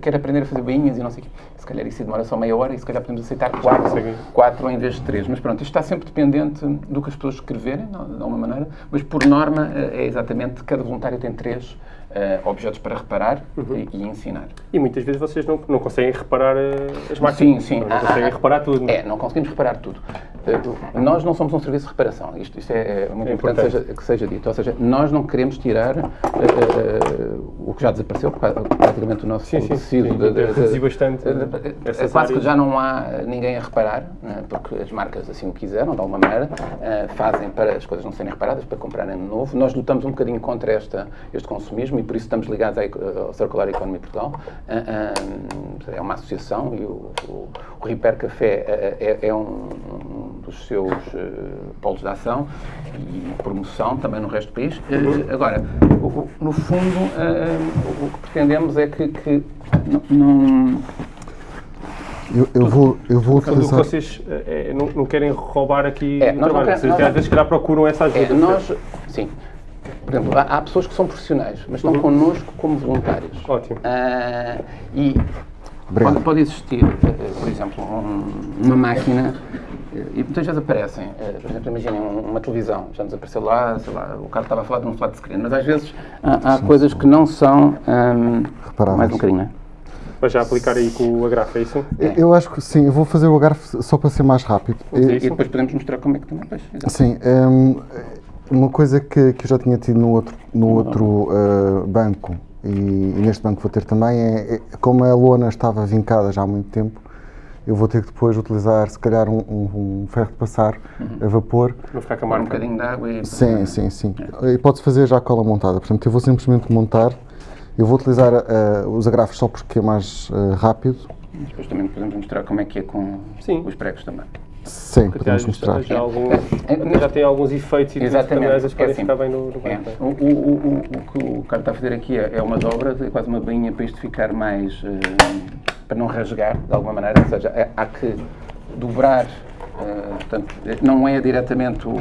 Speaker 2: quer aprender a fazer bainhas e não sei o quê, se calhar isso demora só meia hora e se calhar podemos aceitar quatro, quatro em vez de três. Mas pronto, isto está sempre dependente do que as pessoas escreverem, de alguma maneira, mas por norma é exatamente, cada voluntário tem três uh, objetos para reparar uhum. e, e, ensinar.
Speaker 1: E muitas vezes vocês não, não conseguem reparar uh, as máquinas.
Speaker 2: Sim, sim.
Speaker 1: Não, conseguem ah, reparar tudo. Não?
Speaker 2: É, não conseguimos reparar tudo. Uh, nós não somos um serviço de reparação. Isto, isto é, é muito é importante, importante. Seja, que seja dito. Ou seja, nós não queremos tirar o que já desapareceu, praticamente o nosso
Speaker 1: sim, sim, tecido. Sim, de, de, reduzir bastante.
Speaker 2: É quase que já não há ninguém a reparar, né, porque as marcas assim o quiseram, de alguma maneira, fazem para as coisas não serem reparadas, para comprarem de novo. Nós lutamos um bocadinho contra esta, este consumismo e por isso estamos ligados ao Circular Economy Portugal. Ah, ah, é uma associação e o, o, o Repair Café ah, é, é um, um, dos seus polos de ação e promoção também no resto do país. agora, no fundo, o que pretendemos é que, que não
Speaker 3: eu, eu, vou, eu vou utilizar...
Speaker 1: vocês é, não, não, querem roubar aqui é, o trabalho. Queremos, vocês, às vezes, calhar, procuram essa ajuda.
Speaker 2: É, nós, sim. Por exemplo, há, há, pessoas que são profissionais, mas estão uhum. connosco como voluntários.
Speaker 1: Ótimo.
Speaker 2: Uh, e pode, pode, existir, uh, por exemplo, um, uma máquina, uh, e muitas vezes aparecem, por exemplo, imaginem uma televisão, já nos apareceu lá, sei lá, o cara estava a falar de um flat screen, mas às vezes há, há coisas que não são. Um, mais um bocadinho, não é?
Speaker 1: Vai já aplicar aí com o agrafe, é isso?
Speaker 3: É. Eu acho que sim, eu vou fazer o agrafe só para ser mais rápido.
Speaker 2: E, e depois podemos mostrar como é que também faz.
Speaker 3: Sim, um, uma coisa que, que eu já tinha tido no outro, no outro uh, banco e, e, neste banco vou ter também é, é, como a lona estava vincada já há muito tempo, eu vou ter que depois utilizar se calhar um, um, um ferro de passar uhum. a vapor.
Speaker 1: Para ficar com a marca.
Speaker 2: Um bocadinho de água e...
Speaker 3: Sim, sim, sim. É. E pode-se fazer já a cola montada, portanto eu vou simplesmente montar, eu vou utilizar uh, os agrafos só porque é mais uh, rápido.
Speaker 2: Depois também podemos mostrar como é que é com sim. os pregos também.
Speaker 3: Sim, podemos mostrar.
Speaker 1: Já, alguns, já tem alguns efeitos e Exatamente. podem é assim, ficar bem no, no
Speaker 2: é. o, o, o, o, que o cara está a fazer aqui é, é uma dobra, é quase uma bainha para isto ficar mais. Uh, para não rasgar de alguma maneira, ou seja, é, há que dobrar, uh, portanto, não é diretamente o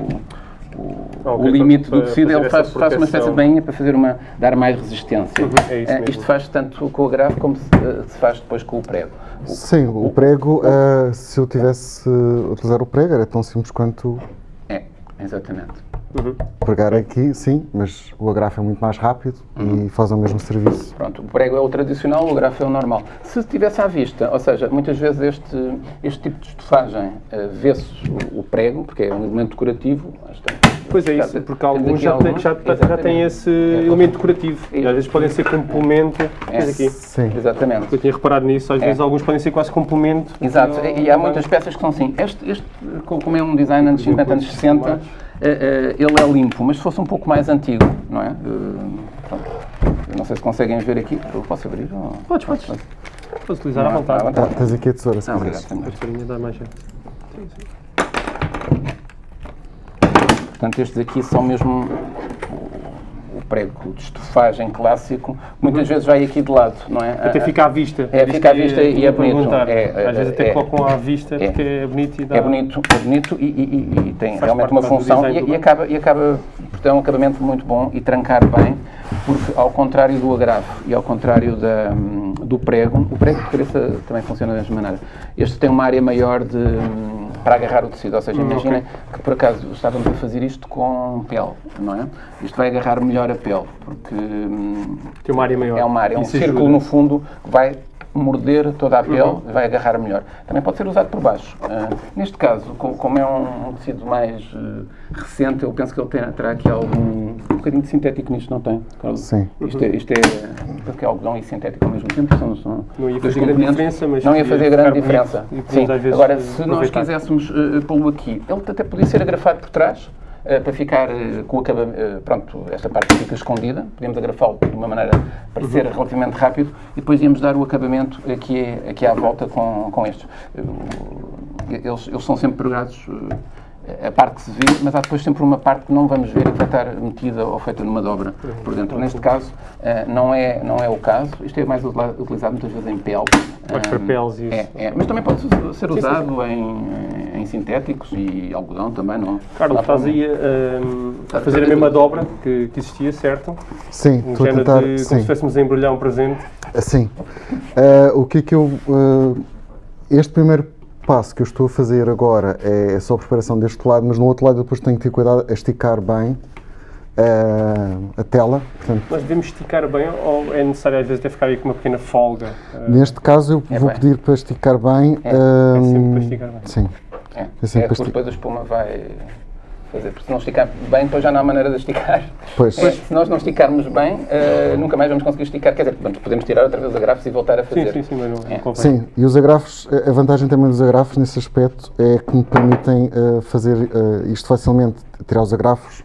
Speaker 2: o, okay, o limite para, do tecido, ele faz, faz, uma espécie de bainha para fazer uma, dar mais resistência. Uhum, é uh, isto faz tanto com o agrafo como se, uh, se, faz depois com o prego.
Speaker 3: Sim, o, o prego, uh, se eu tivesse utilizar o prego, era tão simples quanto...
Speaker 2: É, exatamente.
Speaker 3: Uhum. Pregar aqui, sim, mas o agrafo é muito mais rápido uhum. e faz o mesmo serviço.
Speaker 2: Pronto, o prego é o tradicional, o agrafo é o normal. Se estivesse à vista, ou seja, muitas vezes este, este tipo de estofagem uh, vê-se o, o, prego, porque é um elemento decorativo.
Speaker 1: Pois é isso, porque alguns já, alguns, já, já têm esse é, elemento decorativo e às vezes podem ser complemento.
Speaker 2: É. aqui. Sim. Exatamente.
Speaker 1: Eu tinha reparado nisso, às é. vezes alguns podem ser quase complemento.
Speaker 2: Exato, e há muitas peças que são assim. Este, este como é um design anos 50, anos 60, eh, eh, ele é limpo, mas se fosse um pouco mais antigo, não é? Eh, não sei se conseguem ver aqui. Eu posso abrir? Ou...
Speaker 1: Podes, podes. Podes utilizar à vontade.
Speaker 3: Ah, tens aqui a tesoura, se
Speaker 2: quiseres. A
Speaker 1: tesourinha dá mais
Speaker 2: Portanto, estes aqui são mesmo prego de estofagem clássico, muitas uhum. vezes vai aqui de lado, não é?
Speaker 1: Até fica à vista.
Speaker 2: É, fica à vista e, é bonito.
Speaker 1: É, Às vezes até é, colocam à vista é, porque é bonito e dá...
Speaker 2: É bonito, é bonito e, e, e tem realmente uma função e, e, acaba, e acaba por ter um acabamento muito bom e trancar bem, porque ao contrário do agrafo e ao contrário da, do prego, o prego de cabeça também funciona da mesma maneira. Este tem uma área maior de para agarrar o tecido. Ou seja, hum, imaginem okay. que por acaso estávamos a fazer isto com pele, não é? Isto vai agarrar melhor a pele, porque
Speaker 1: tem uma área maior.
Speaker 2: É uma área, é um Isso círculo ajuda. no fundo que vai morder toda a pele, vai agarrar melhor. Também pode ser usado por baixo. Uh, neste caso, co- como é um, um tecido mais uh, recente, eu penso que ele terá aqui algum um bocadinho de sintético nisto, não tem? Carlos?
Speaker 3: Sim.
Speaker 2: Isto é, isto é, penso que é algodão e sintético ao mesmo tempo. São, são
Speaker 1: Não ia fazer grande diferença, mas
Speaker 2: Não ia fazer grande
Speaker 1: bonito
Speaker 2: diferença.
Speaker 1: podemos,
Speaker 2: Sim. Agora, se nós quiséssemos uh, pô-lo aqui, ele até podia ser agrafado por trás, uh, para ficar uh, com o acabamento, pronto, esta parte fica escondida, podíamos agrafá-lo de uma maneira para
Speaker 1: Uhum.
Speaker 2: ser relativamente rápido e depois íamos dar o acabamento aqui, aqui à volta com, com estes. Uh, Eles, eles são sempre pregados uh, a parte que se vê, mas há depois sempre uma parte que não vamos ver e que vai estar metida ou feita numa dobra por dentro. Neste caso, eh, não é, não é o caso. Isto é mais utilizado muitas vezes em pele.
Speaker 1: Mais para
Speaker 2: Eh,
Speaker 1: peles e
Speaker 2: é,
Speaker 1: isso.
Speaker 2: é, mas também pode ser usado Em, em sintéticos e algodão também, não?
Speaker 1: Carlos, estás aí a, hum, a fazer a mesma dobra que, que existia, certo?
Speaker 3: Sim,
Speaker 1: Um
Speaker 3: estou a
Speaker 1: género
Speaker 3: tentar.
Speaker 1: de, como se
Speaker 3: Sim,
Speaker 1: estivéssemos a embrulhar um presente.
Speaker 3: assim. Eh, o que é que eu. eh, este primeiro passo que eu estou a fazer agora é só a preparação deste lado, mas no outro lado eu depois tenho que ter cuidado a esticar bem eh, a tela. Portanto,
Speaker 1: Nós devemos esticar bem ou é necessário às vezes até ficar aí com uma pequena folga? Uh,
Speaker 3: neste caso eu
Speaker 2: É
Speaker 3: vou
Speaker 2: bem.
Speaker 3: pedir para esticar bem.
Speaker 2: É,
Speaker 3: eh,
Speaker 1: é sempre para esticar bem.
Speaker 3: Sim.
Speaker 2: É, é
Speaker 3: ti-
Speaker 2: depois a espuma vai fazer. Porque se não esticar bem, depois já não há maneira de esticar.
Speaker 3: Pois.
Speaker 2: É, se nós não esticarmos bem, eh, nunca mais vamos conseguir esticar. Quer dizer, podemos tirar outra vez os agrafos e voltar a
Speaker 1: Sim,
Speaker 2: fazer.
Speaker 1: sim, sim, mas não,
Speaker 2: É.
Speaker 3: Sim, e os agrafos, a vantagem também dos agrafos nesse aspecto é que me permitem eh, fazer eh, isto facilmente, tirar os agrafos,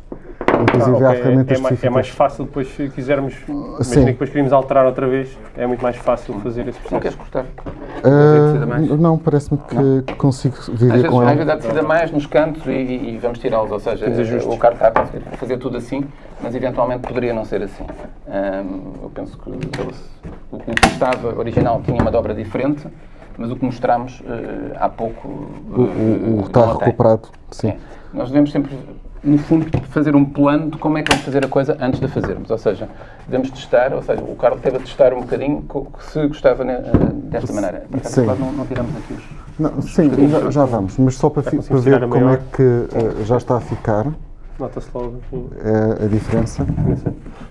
Speaker 3: inclusive
Speaker 1: Ah,
Speaker 3: há
Speaker 1: ok,
Speaker 3: ferramentas
Speaker 1: é, é, mais, é mais fácil depois se quisermos, imagina que depois queríamos alterar outra vez, é muito mais fácil fazer esse
Speaker 2: Não
Speaker 1: processo.
Speaker 2: queres cortar? Mais?
Speaker 3: não, parece-me que, que consigo
Speaker 2: Às
Speaker 3: viver
Speaker 2: vezes,
Speaker 3: com
Speaker 2: às
Speaker 3: ela.
Speaker 2: vezes há a mais nos cantos e, e vamos tirá-los. Ou seja, o carro está a conseguir fazer tudo assim, mas eventualmente poderia não ser assim. Eu penso que o que estava original tinha uma dobra diferente, mas o que mostramos eh, há pouco.
Speaker 3: O, o, o
Speaker 2: eh,
Speaker 3: está
Speaker 2: não a
Speaker 3: recuperado, sim.
Speaker 2: É. Nós devemos sempre, no fundo, fazer um plano de como é que vamos fazer a coisa antes de a fazermos. Ou seja, devemos testar, ou seja, o Carlos teve a testar um bocadinho se gostava né, eh, desta maneira. Por acaso,
Speaker 3: Sim.
Speaker 2: Não, não tiramos aqui os.
Speaker 3: Não, sim, já, já vamos, mas só para, para ver como é que eh, já está a ficar
Speaker 1: Nota-se logo
Speaker 3: eh, a diferença.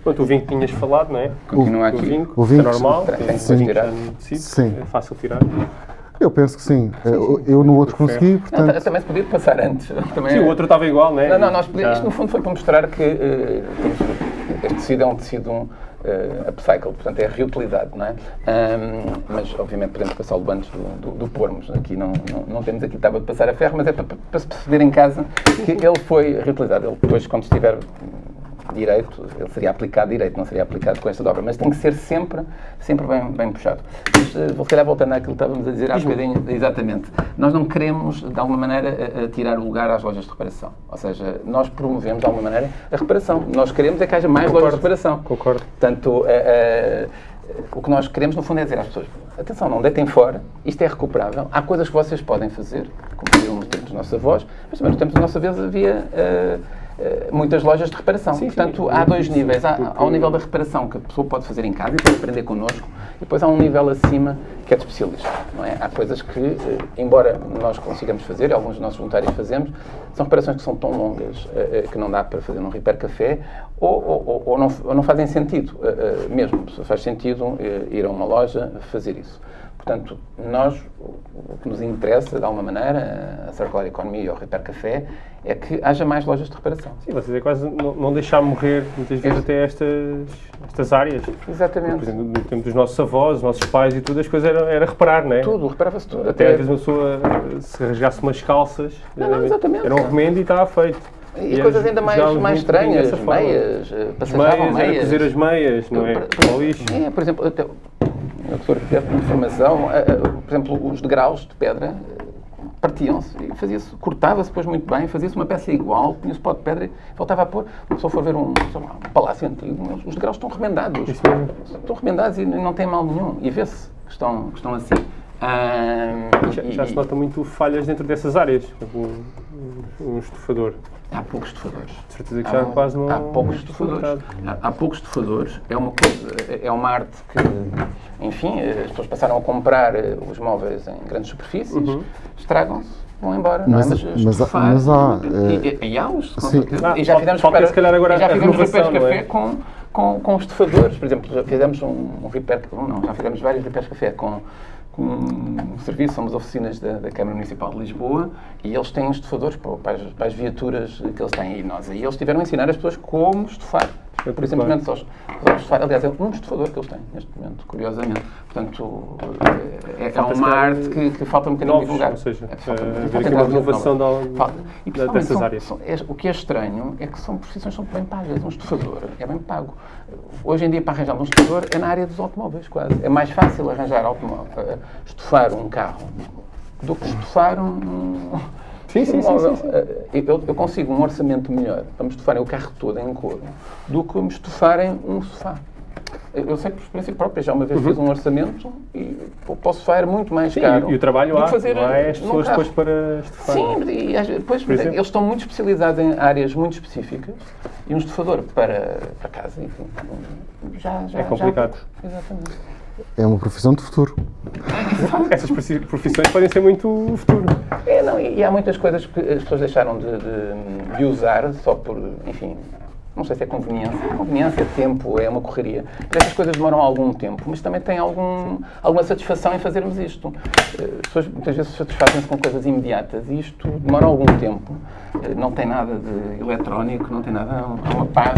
Speaker 1: Pronto, o vinho que tinhas falado, não é?
Speaker 2: Continua
Speaker 1: O
Speaker 2: aqui.
Speaker 1: vinho,
Speaker 3: O vinho,
Speaker 1: é normal,
Speaker 2: tem- tem
Speaker 1: tem
Speaker 3: Sim.
Speaker 1: é fácil tirar.
Speaker 3: Eu penso que sim. Eh, eu no outro consegui,
Speaker 2: Não,
Speaker 3: portanto.
Speaker 2: ta- também se podia passar antes. Também
Speaker 1: Sim, o outro estava igual, não é?
Speaker 2: Não, não, nós podíamos, isto no fundo foi para mostrar que temos- este tecido é um tecido um, eh, upcycle, portanto é reutilizado, não é? Ahm, mas obviamente podemos passá-lo antes do, do, do pormos. Aqui não, não, não temos aqui tábua de passar a ferro, mas é para, para se perceber em casa que ele foi reutilizado. Ele depois, quando estiver direito, ele seria aplicado direito, não seria aplicado com esta dobra, mas tem que ser sempre, sempre bem, bem puxado. Mas, eh, vou se calhar voltando àquilo que estávamos a dizer há bocadinho, exatamente. Nós não queremos, de alguma maneira, a- a tirar o lugar às lojas de reparação. Ou seja, nós promovemos, de alguma maneira, a reparação. Nós queremos é que haja mais lojas de reparação.
Speaker 1: Concordo.
Speaker 2: Portanto, eh, eh, o que nós queremos, no fundo, é dizer às pessoas: atenção, não deitem fora, isto é recuperável, há coisas que vocês podem fazer, como diziam no tempo dos nossos avós, mas também no tempo da nossa vez havia. eh, eh, muitas lojas de reparação.
Speaker 1: Sim, sim.
Speaker 2: Portanto, há dois níveis. Há, há um nível da reparação que a pessoa pode fazer em casa e pode aprender connosco, e depois há um nível acima que é de especialista. Não é? Há coisas que, eh, embora nós consigamos fazer, alguns dos nossos voluntários fazemos, são reparações que são tão longas eh, eh, que não dá para fazer num repair café ou, ou- ou- não, ou não fazem sentido eh, eh, mesmo. Faz sentido eh, ir a uma loja fazer isso. Portanto, nós, o que nos interessa, de alguma maneira, a Circular Economy ou o Repair Café, é que haja mais lojas de reparação.
Speaker 1: Sim, vocês é quase não, não deixar morrer muitas vezes até estas, estas áreas. Por
Speaker 2: Exatamente.
Speaker 1: exemplo, no tempo dos nossos avós, dos nossos pais e tudo, as coisas era, era reparar, não é?
Speaker 2: Tudo, reparava-se tudo.
Speaker 1: Até às vezes uma pessoa, se rasgasse umas calças,
Speaker 2: Não, não,
Speaker 1: eh,
Speaker 2: exatamente.
Speaker 1: era um remendo e estava feito.
Speaker 2: E,
Speaker 1: eles
Speaker 2: coisas ainda mais, mais estranhas, meias, eh,
Speaker 1: As
Speaker 2: passajavam
Speaker 1: meias, era cozer as meias, não é?
Speaker 2: Por- por-. É, por exemplo, até, eu que sou arquiteto de formação, eh, eh, por exemplo, os degraus de pedra eh, partiam-se e fazia-se, cortava-se depois muito bem, fazia-se uma peça igual, punha-se pó de pedra e voltava a pôr. Se a pessoa for ver um, lá, um palácio antigo, os degraus estão remendados. Estão remendados e não tem mal nenhum. E vê-se que estão, que estão assim. Ah,
Speaker 1: Já, já se nota muito falhas dentro dessas áreas. Um, um estufador.
Speaker 2: Há poucos estufadores.
Speaker 1: De certeza que já
Speaker 2: Há,
Speaker 1: quase não.
Speaker 2: há poucos
Speaker 1: não
Speaker 2: estufadores. Há, há poucos estufadores. É uma coisa, é uma arte que, enfim, as pessoas passaram a comprar eh, os móveis em grandes superfícies,
Speaker 1: Uhum.
Speaker 2: estragam-se, vão embora. não é?
Speaker 3: Mas- mas há-
Speaker 2: estufar-
Speaker 3: mas há,
Speaker 2: E, e, e há os,
Speaker 3: sim.
Speaker 1: Ah,
Speaker 2: e já fizemos
Speaker 1: falta, se calhar, agora
Speaker 2: e já fizemos repairs
Speaker 1: não
Speaker 2: café
Speaker 1: é?
Speaker 2: com, com, com os estufadores. Por exemplo, já fizemos um, um repair, não, já fizemos vários repairs café com, com um serviço, somos oficinas da, da, Câmara Municipal de Lisboa e eles têm estufadores para, as, para as viaturas que eles têm. E nós aí eles tiveram a ensinar as pessoas como estufar. Eu, por simplesmente só estufar. Aliás, é um estufador que eles têm neste momento, curiosamente. Portanto, é, é uma arte que, que, falta um bocadinho divulgar.
Speaker 1: Ou seja, é, falta, uh, falta uma inovação da, e, da, dessas
Speaker 2: são,
Speaker 1: áreas.
Speaker 2: São, é, o que é estranho é que são profissões são bem pagas. Um estufador é bem pago. Hoje em dia, para arranjar um estufador, é na área dos automóveis, quase. É mais fácil arranjar automóvel, uh, estufar um carro do que estufar um
Speaker 1: Sim, sim, sim, sim, sim.
Speaker 2: Eu, eu, consigo um orçamento melhor para me estufarem o carro todo em couro do que me estufarem um sofá. Eu sei que por experiência própria, já uma vez uhum. fiz um orçamento e posso estufar muito mais
Speaker 1: sim,
Speaker 2: caro.
Speaker 1: E, o trabalho há, fazer não é as pessoas depois para estufar.
Speaker 2: Sim, e depois eles estão muito especializados em áreas muito específicas e um estufador para, para casa, enfim, já, já
Speaker 1: É complicado.
Speaker 2: Já, exatamente.
Speaker 3: É uma profissão de futuro.
Speaker 1: Essas profissões podem ser muito futuro.
Speaker 2: É, não, e, há muitas coisas que as pessoas deixaram de, de, de usar só por, enfim, não sei se é conveniência. Conveniência, tempo, é uma correria. Estas coisas demoram algum tempo, mas também tem algum, alguma satisfação em fazermos isto. Eh, as pessoas muitas vezes satisfazem-se com coisas imediatas e isto demora algum tempo. Eh, não tem nada de eletrónico, não tem nada, há uma paz,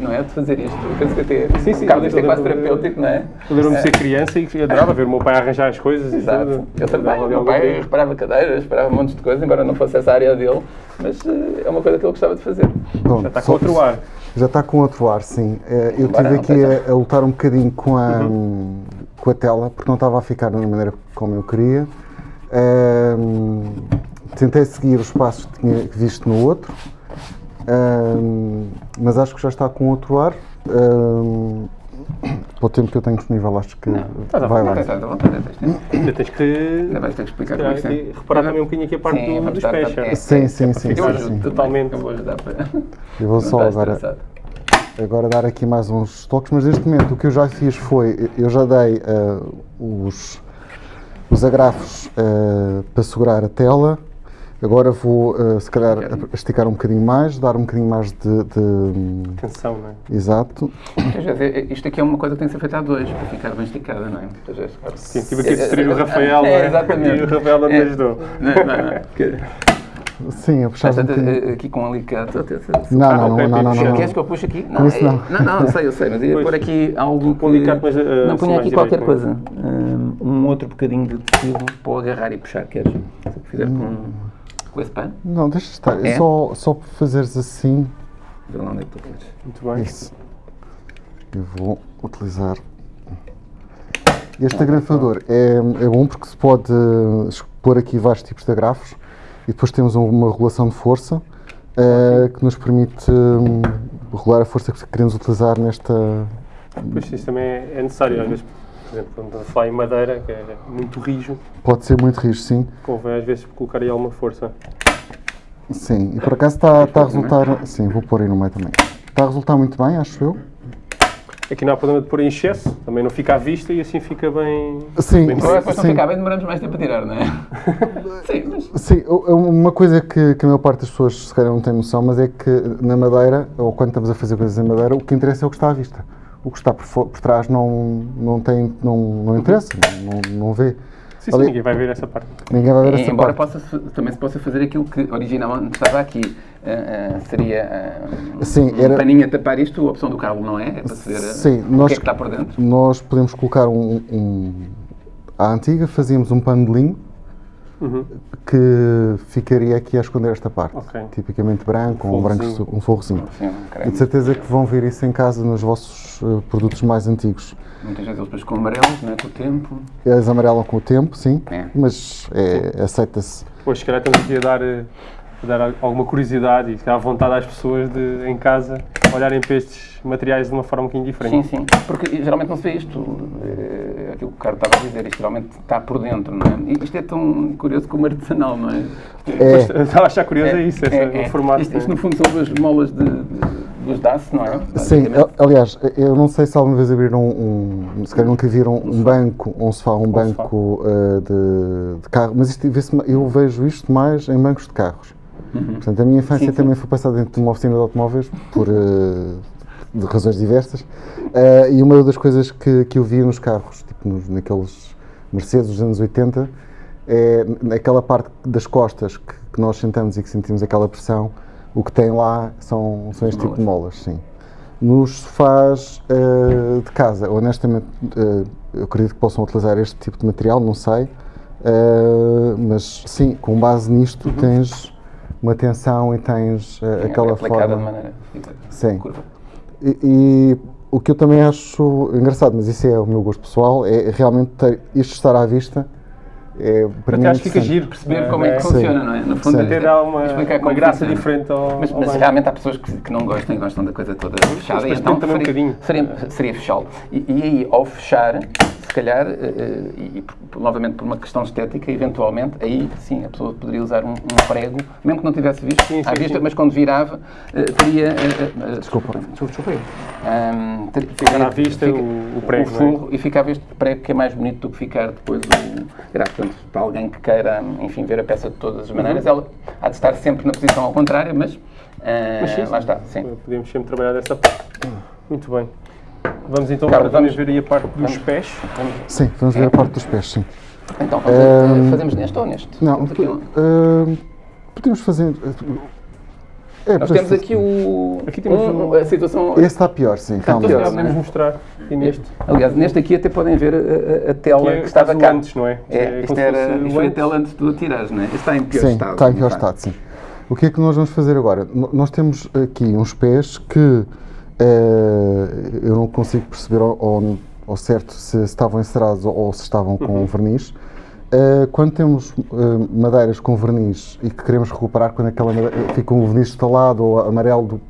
Speaker 2: não é? De fazer isto. Eu penso que até sim, sim, isto é quase terapêutico, não é?
Speaker 1: Eu lembro-me de ser criança e adorava ver o meu pai arranjar as coisas
Speaker 2: Exato.
Speaker 1: e tudo.
Speaker 2: Eu também, o meu pai reparava cadeiras, reparava montes de coisas, embora não fosse essa área dele, mas eh, é uma coisa que ele gostava de fazer.
Speaker 1: Bom, Já está com outro ar.
Speaker 3: Já está com outro ar, sim. Eh, eu estive aqui a, a, lutar um bocadinho com a, uhum. com a tela, porque não estava a ficar da maneira como eu queria. Um, tentei seguir os passos que tinha visto no outro, um, mas acho que já está com outro ar. Um, para o tempo que eu tenho disponível, acho que
Speaker 2: não,
Speaker 3: vai lá.
Speaker 1: Ainda tens que,
Speaker 2: Ainda vais ter que explicar como é
Speaker 1: que Reparar também um bocadinho aqui a parte sim, do, dos.
Speaker 3: É, sim, sim, sim.
Speaker 1: Eu
Speaker 3: sim,
Speaker 1: totalmente.
Speaker 2: Eu vou ajudar para.
Speaker 3: Eu vou só agora, agora dar aqui mais uns toques, mas neste momento o que eu já fiz foi, eu já dei uh, os, os agrafos uh, para segurar a tela, Agora vou, uh, se calhar, esticar um bocadinho mais, dar um bocadinho mais de... de...
Speaker 1: Tensão, não é?
Speaker 3: Exato.
Speaker 2: isto aqui é uma coisa que tem que ser feita a dois, para ficar bem esticada, não é?
Speaker 1: Sim, tive aqui a distrair o Rafael, não é?
Speaker 2: Exatamente.
Speaker 1: E o Rafael não me ajudou.
Speaker 2: Não, não, não.
Speaker 3: Sim, eu puxava um bocadinho.
Speaker 2: Aqui com um alicate.
Speaker 3: Não, não, não, não, não, não.
Speaker 2: Queres que eu puxe aqui? Não,
Speaker 3: isso não.
Speaker 2: Não, não, sei, eu sei, mas ia pôr aqui algo
Speaker 1: que... alicate, mas...
Speaker 2: Não, punha aqui qualquer coisa. Um outro bocadinho de tecido para agarrar e puxar, queres? Se fizer com com esse pano?
Speaker 3: Não, deixa estar. É? Só, só para fazeres assim.
Speaker 2: Vê lá onde é que tu queres.
Speaker 1: Muito bem.
Speaker 3: Isso. Eu vou utilizar. Este agrafador é, é bom porque se pode pôr aqui vários tipos de agrafos e depois temos uma regulação de força uh, que nos permite um, regular a força que queremos utilizar nesta.
Speaker 1: Pois isso também é necessário, às vezes por exemplo, quando falar em madeira, que é muito rijo.
Speaker 3: Pode ser muito rijo, sim.
Speaker 1: Convém às vezes colocar aí alguma força.
Speaker 3: Sim, e por acaso está, está a resultar. Sim, vou pôr aí no meio também. Está a resultar muito bem, acho eu.
Speaker 1: Aqui não há problema de pôr em excesso, também não fica à vista e assim fica bem.
Speaker 3: Sim,
Speaker 2: bem depois não ficar bem, demoramos mais tempo a tirar, não é? sim, mas...
Speaker 3: sim, uma coisa que, que a maior parte das pessoas se calhar não tem noção, mas é que na madeira, ou quando estamos a fazer coisas em madeira, o que interessa é o que está à vista o que está por, por trás não, não, tem, não, não interessa, não, não vê.
Speaker 1: Sim, sim, ninguém vai ver essa parte.
Speaker 3: Ninguém vai ver essa
Speaker 2: embora
Speaker 3: parte.
Speaker 2: Possa, também se possa fazer aquilo que originalmente estava aqui. Uh, uh, seria uh,
Speaker 3: sim,
Speaker 2: um era... paninho a tapar isto, a opção do Carlos não é? É para se ver
Speaker 3: sim,
Speaker 2: o
Speaker 3: nós,
Speaker 2: que é que está por dentro.
Speaker 3: Nós podemos colocar um, um à antiga, fazíamos um pano de linho uhum. que ficaria aqui a esconder esta parte. Okay. Tipicamente branco, um, branco, um forrozinho. Sim, e de certeza que vão ver isso em casa nos vossos uh, produtos mais antigos.
Speaker 2: Muitas vezes eles depois com amarelos, não é? Com o tempo.
Speaker 3: Eles amarelam com o tempo, sim, é. mas é, aceita-se.
Speaker 1: Pois, se calhar estamos aqui a dar, a dar alguma curiosidade e a vontade às pessoas de, em casa olharem para estes materiais de uma forma um bocadinho diferente.
Speaker 2: Sim, sim. Porque geralmente não se vê isto, é, aquilo que o Carlos estava a dizer, isto geralmente está por dentro, não é? E isto é tão curioso como artesanal, não é?
Speaker 1: é. Estava a achar curioso é, é isso, esse, é, é. formato.
Speaker 2: Isto, isto, no fundo são duas molas de, de dos DAS, não é?
Speaker 3: Sim, aliás, eu não sei se alguma vez abriram um, um se calhar nunca viram um, banco, um sofá, um, um banco uh, de, de, carro, mas isto, eu vejo isto mais em bancos de carros. Uhum. Portanto, a minha infância sim, também sim. foi passada dentro de uma oficina de automóveis por uh, de razões diversas. Uh, e uma das coisas que, que eu via nos carros, tipo nos, naqueles Mercedes dos anos 80, é naquela parte das costas que, que, nós sentamos e que sentimos aquela pressão, o que tem lá são, são este tipo de molas, sim. Nos sofás uh, de casa, honestamente, uh, eu acredito que possam utilizar este tipo de material, não sei, uh, mas sim, com base nisto uhum. tens uma tensão e tens uh, aquela é forma.
Speaker 2: de maneira
Speaker 3: sim. curva. E, e, o que eu também acho engraçado, mas isso é o meu gosto pessoal, é realmente ter, isto estar à vista é,
Speaker 1: para mim, acho que fica giro
Speaker 2: perceber é, como é que sim. funciona, não é?
Speaker 1: No fundo, é, ter uma, uma graça funciona. diferente ao.
Speaker 2: Mas, mas realmente há pessoas que, que, não gostam e gostam da coisa toda fechada,
Speaker 1: mas então também
Speaker 2: seria,
Speaker 1: um
Speaker 2: seria, seria fechá-lo. E, e, aí, ao fechar, se calhar, uh, e, e novamente por uma questão estética, eventualmente, aí sim a pessoa poderia usar um, um prego, mesmo que não tivesse visto, sim, sim, à vista, sim. mas quando virava, uh, teria.
Speaker 3: Uh, desculpa,
Speaker 1: desculpa, desculpa. Um, ter, ficar à vista fica, o, o prego.
Speaker 2: O forro e ficava este prego que é mais bonito do que ficar depois o. Portanto, para alguém que queira, enfim, ver a peça de todas as maneiras, uhum. ela há de estar sempre na posição ao contrário, mas, mas sim, lá está. Sim.
Speaker 1: Podemos sempre trabalhar dessa parte. Muito bem. Vamos então Carlos, vamos ver aí a parte dos vamos, pés.
Speaker 3: Vamos. Sim, vamos ver a parte dos pés, sim.
Speaker 2: Então, fazemos, fazemos neste ou neste?
Speaker 3: Não, uh, podemos fazer.
Speaker 2: É, Nós temos aqui o. Aqui temos um, a situação.
Speaker 3: Este está pior, sim.
Speaker 1: Está pior, podemos mostrar. E neste.
Speaker 2: Aliás, neste aqui até podem ver a, a tela que, é que estava cá.
Speaker 1: antes, não é?
Speaker 2: é, é isto era, isto foi a tela antes do tirares, não é? Este está em pior
Speaker 3: sim,
Speaker 2: estado.
Speaker 3: Está em pior estado, sim. O que é que nós vamos fazer agora? Nós temos aqui uns pés que eh, eu não consigo perceber ao, ao, ao certo se estavam encerrados ou se estavam com uhum. verniz. Uh, quando temos uh, madeiras com verniz e que queremos recuperar, quando aquela fica com o verniz instalado ou amarelo do,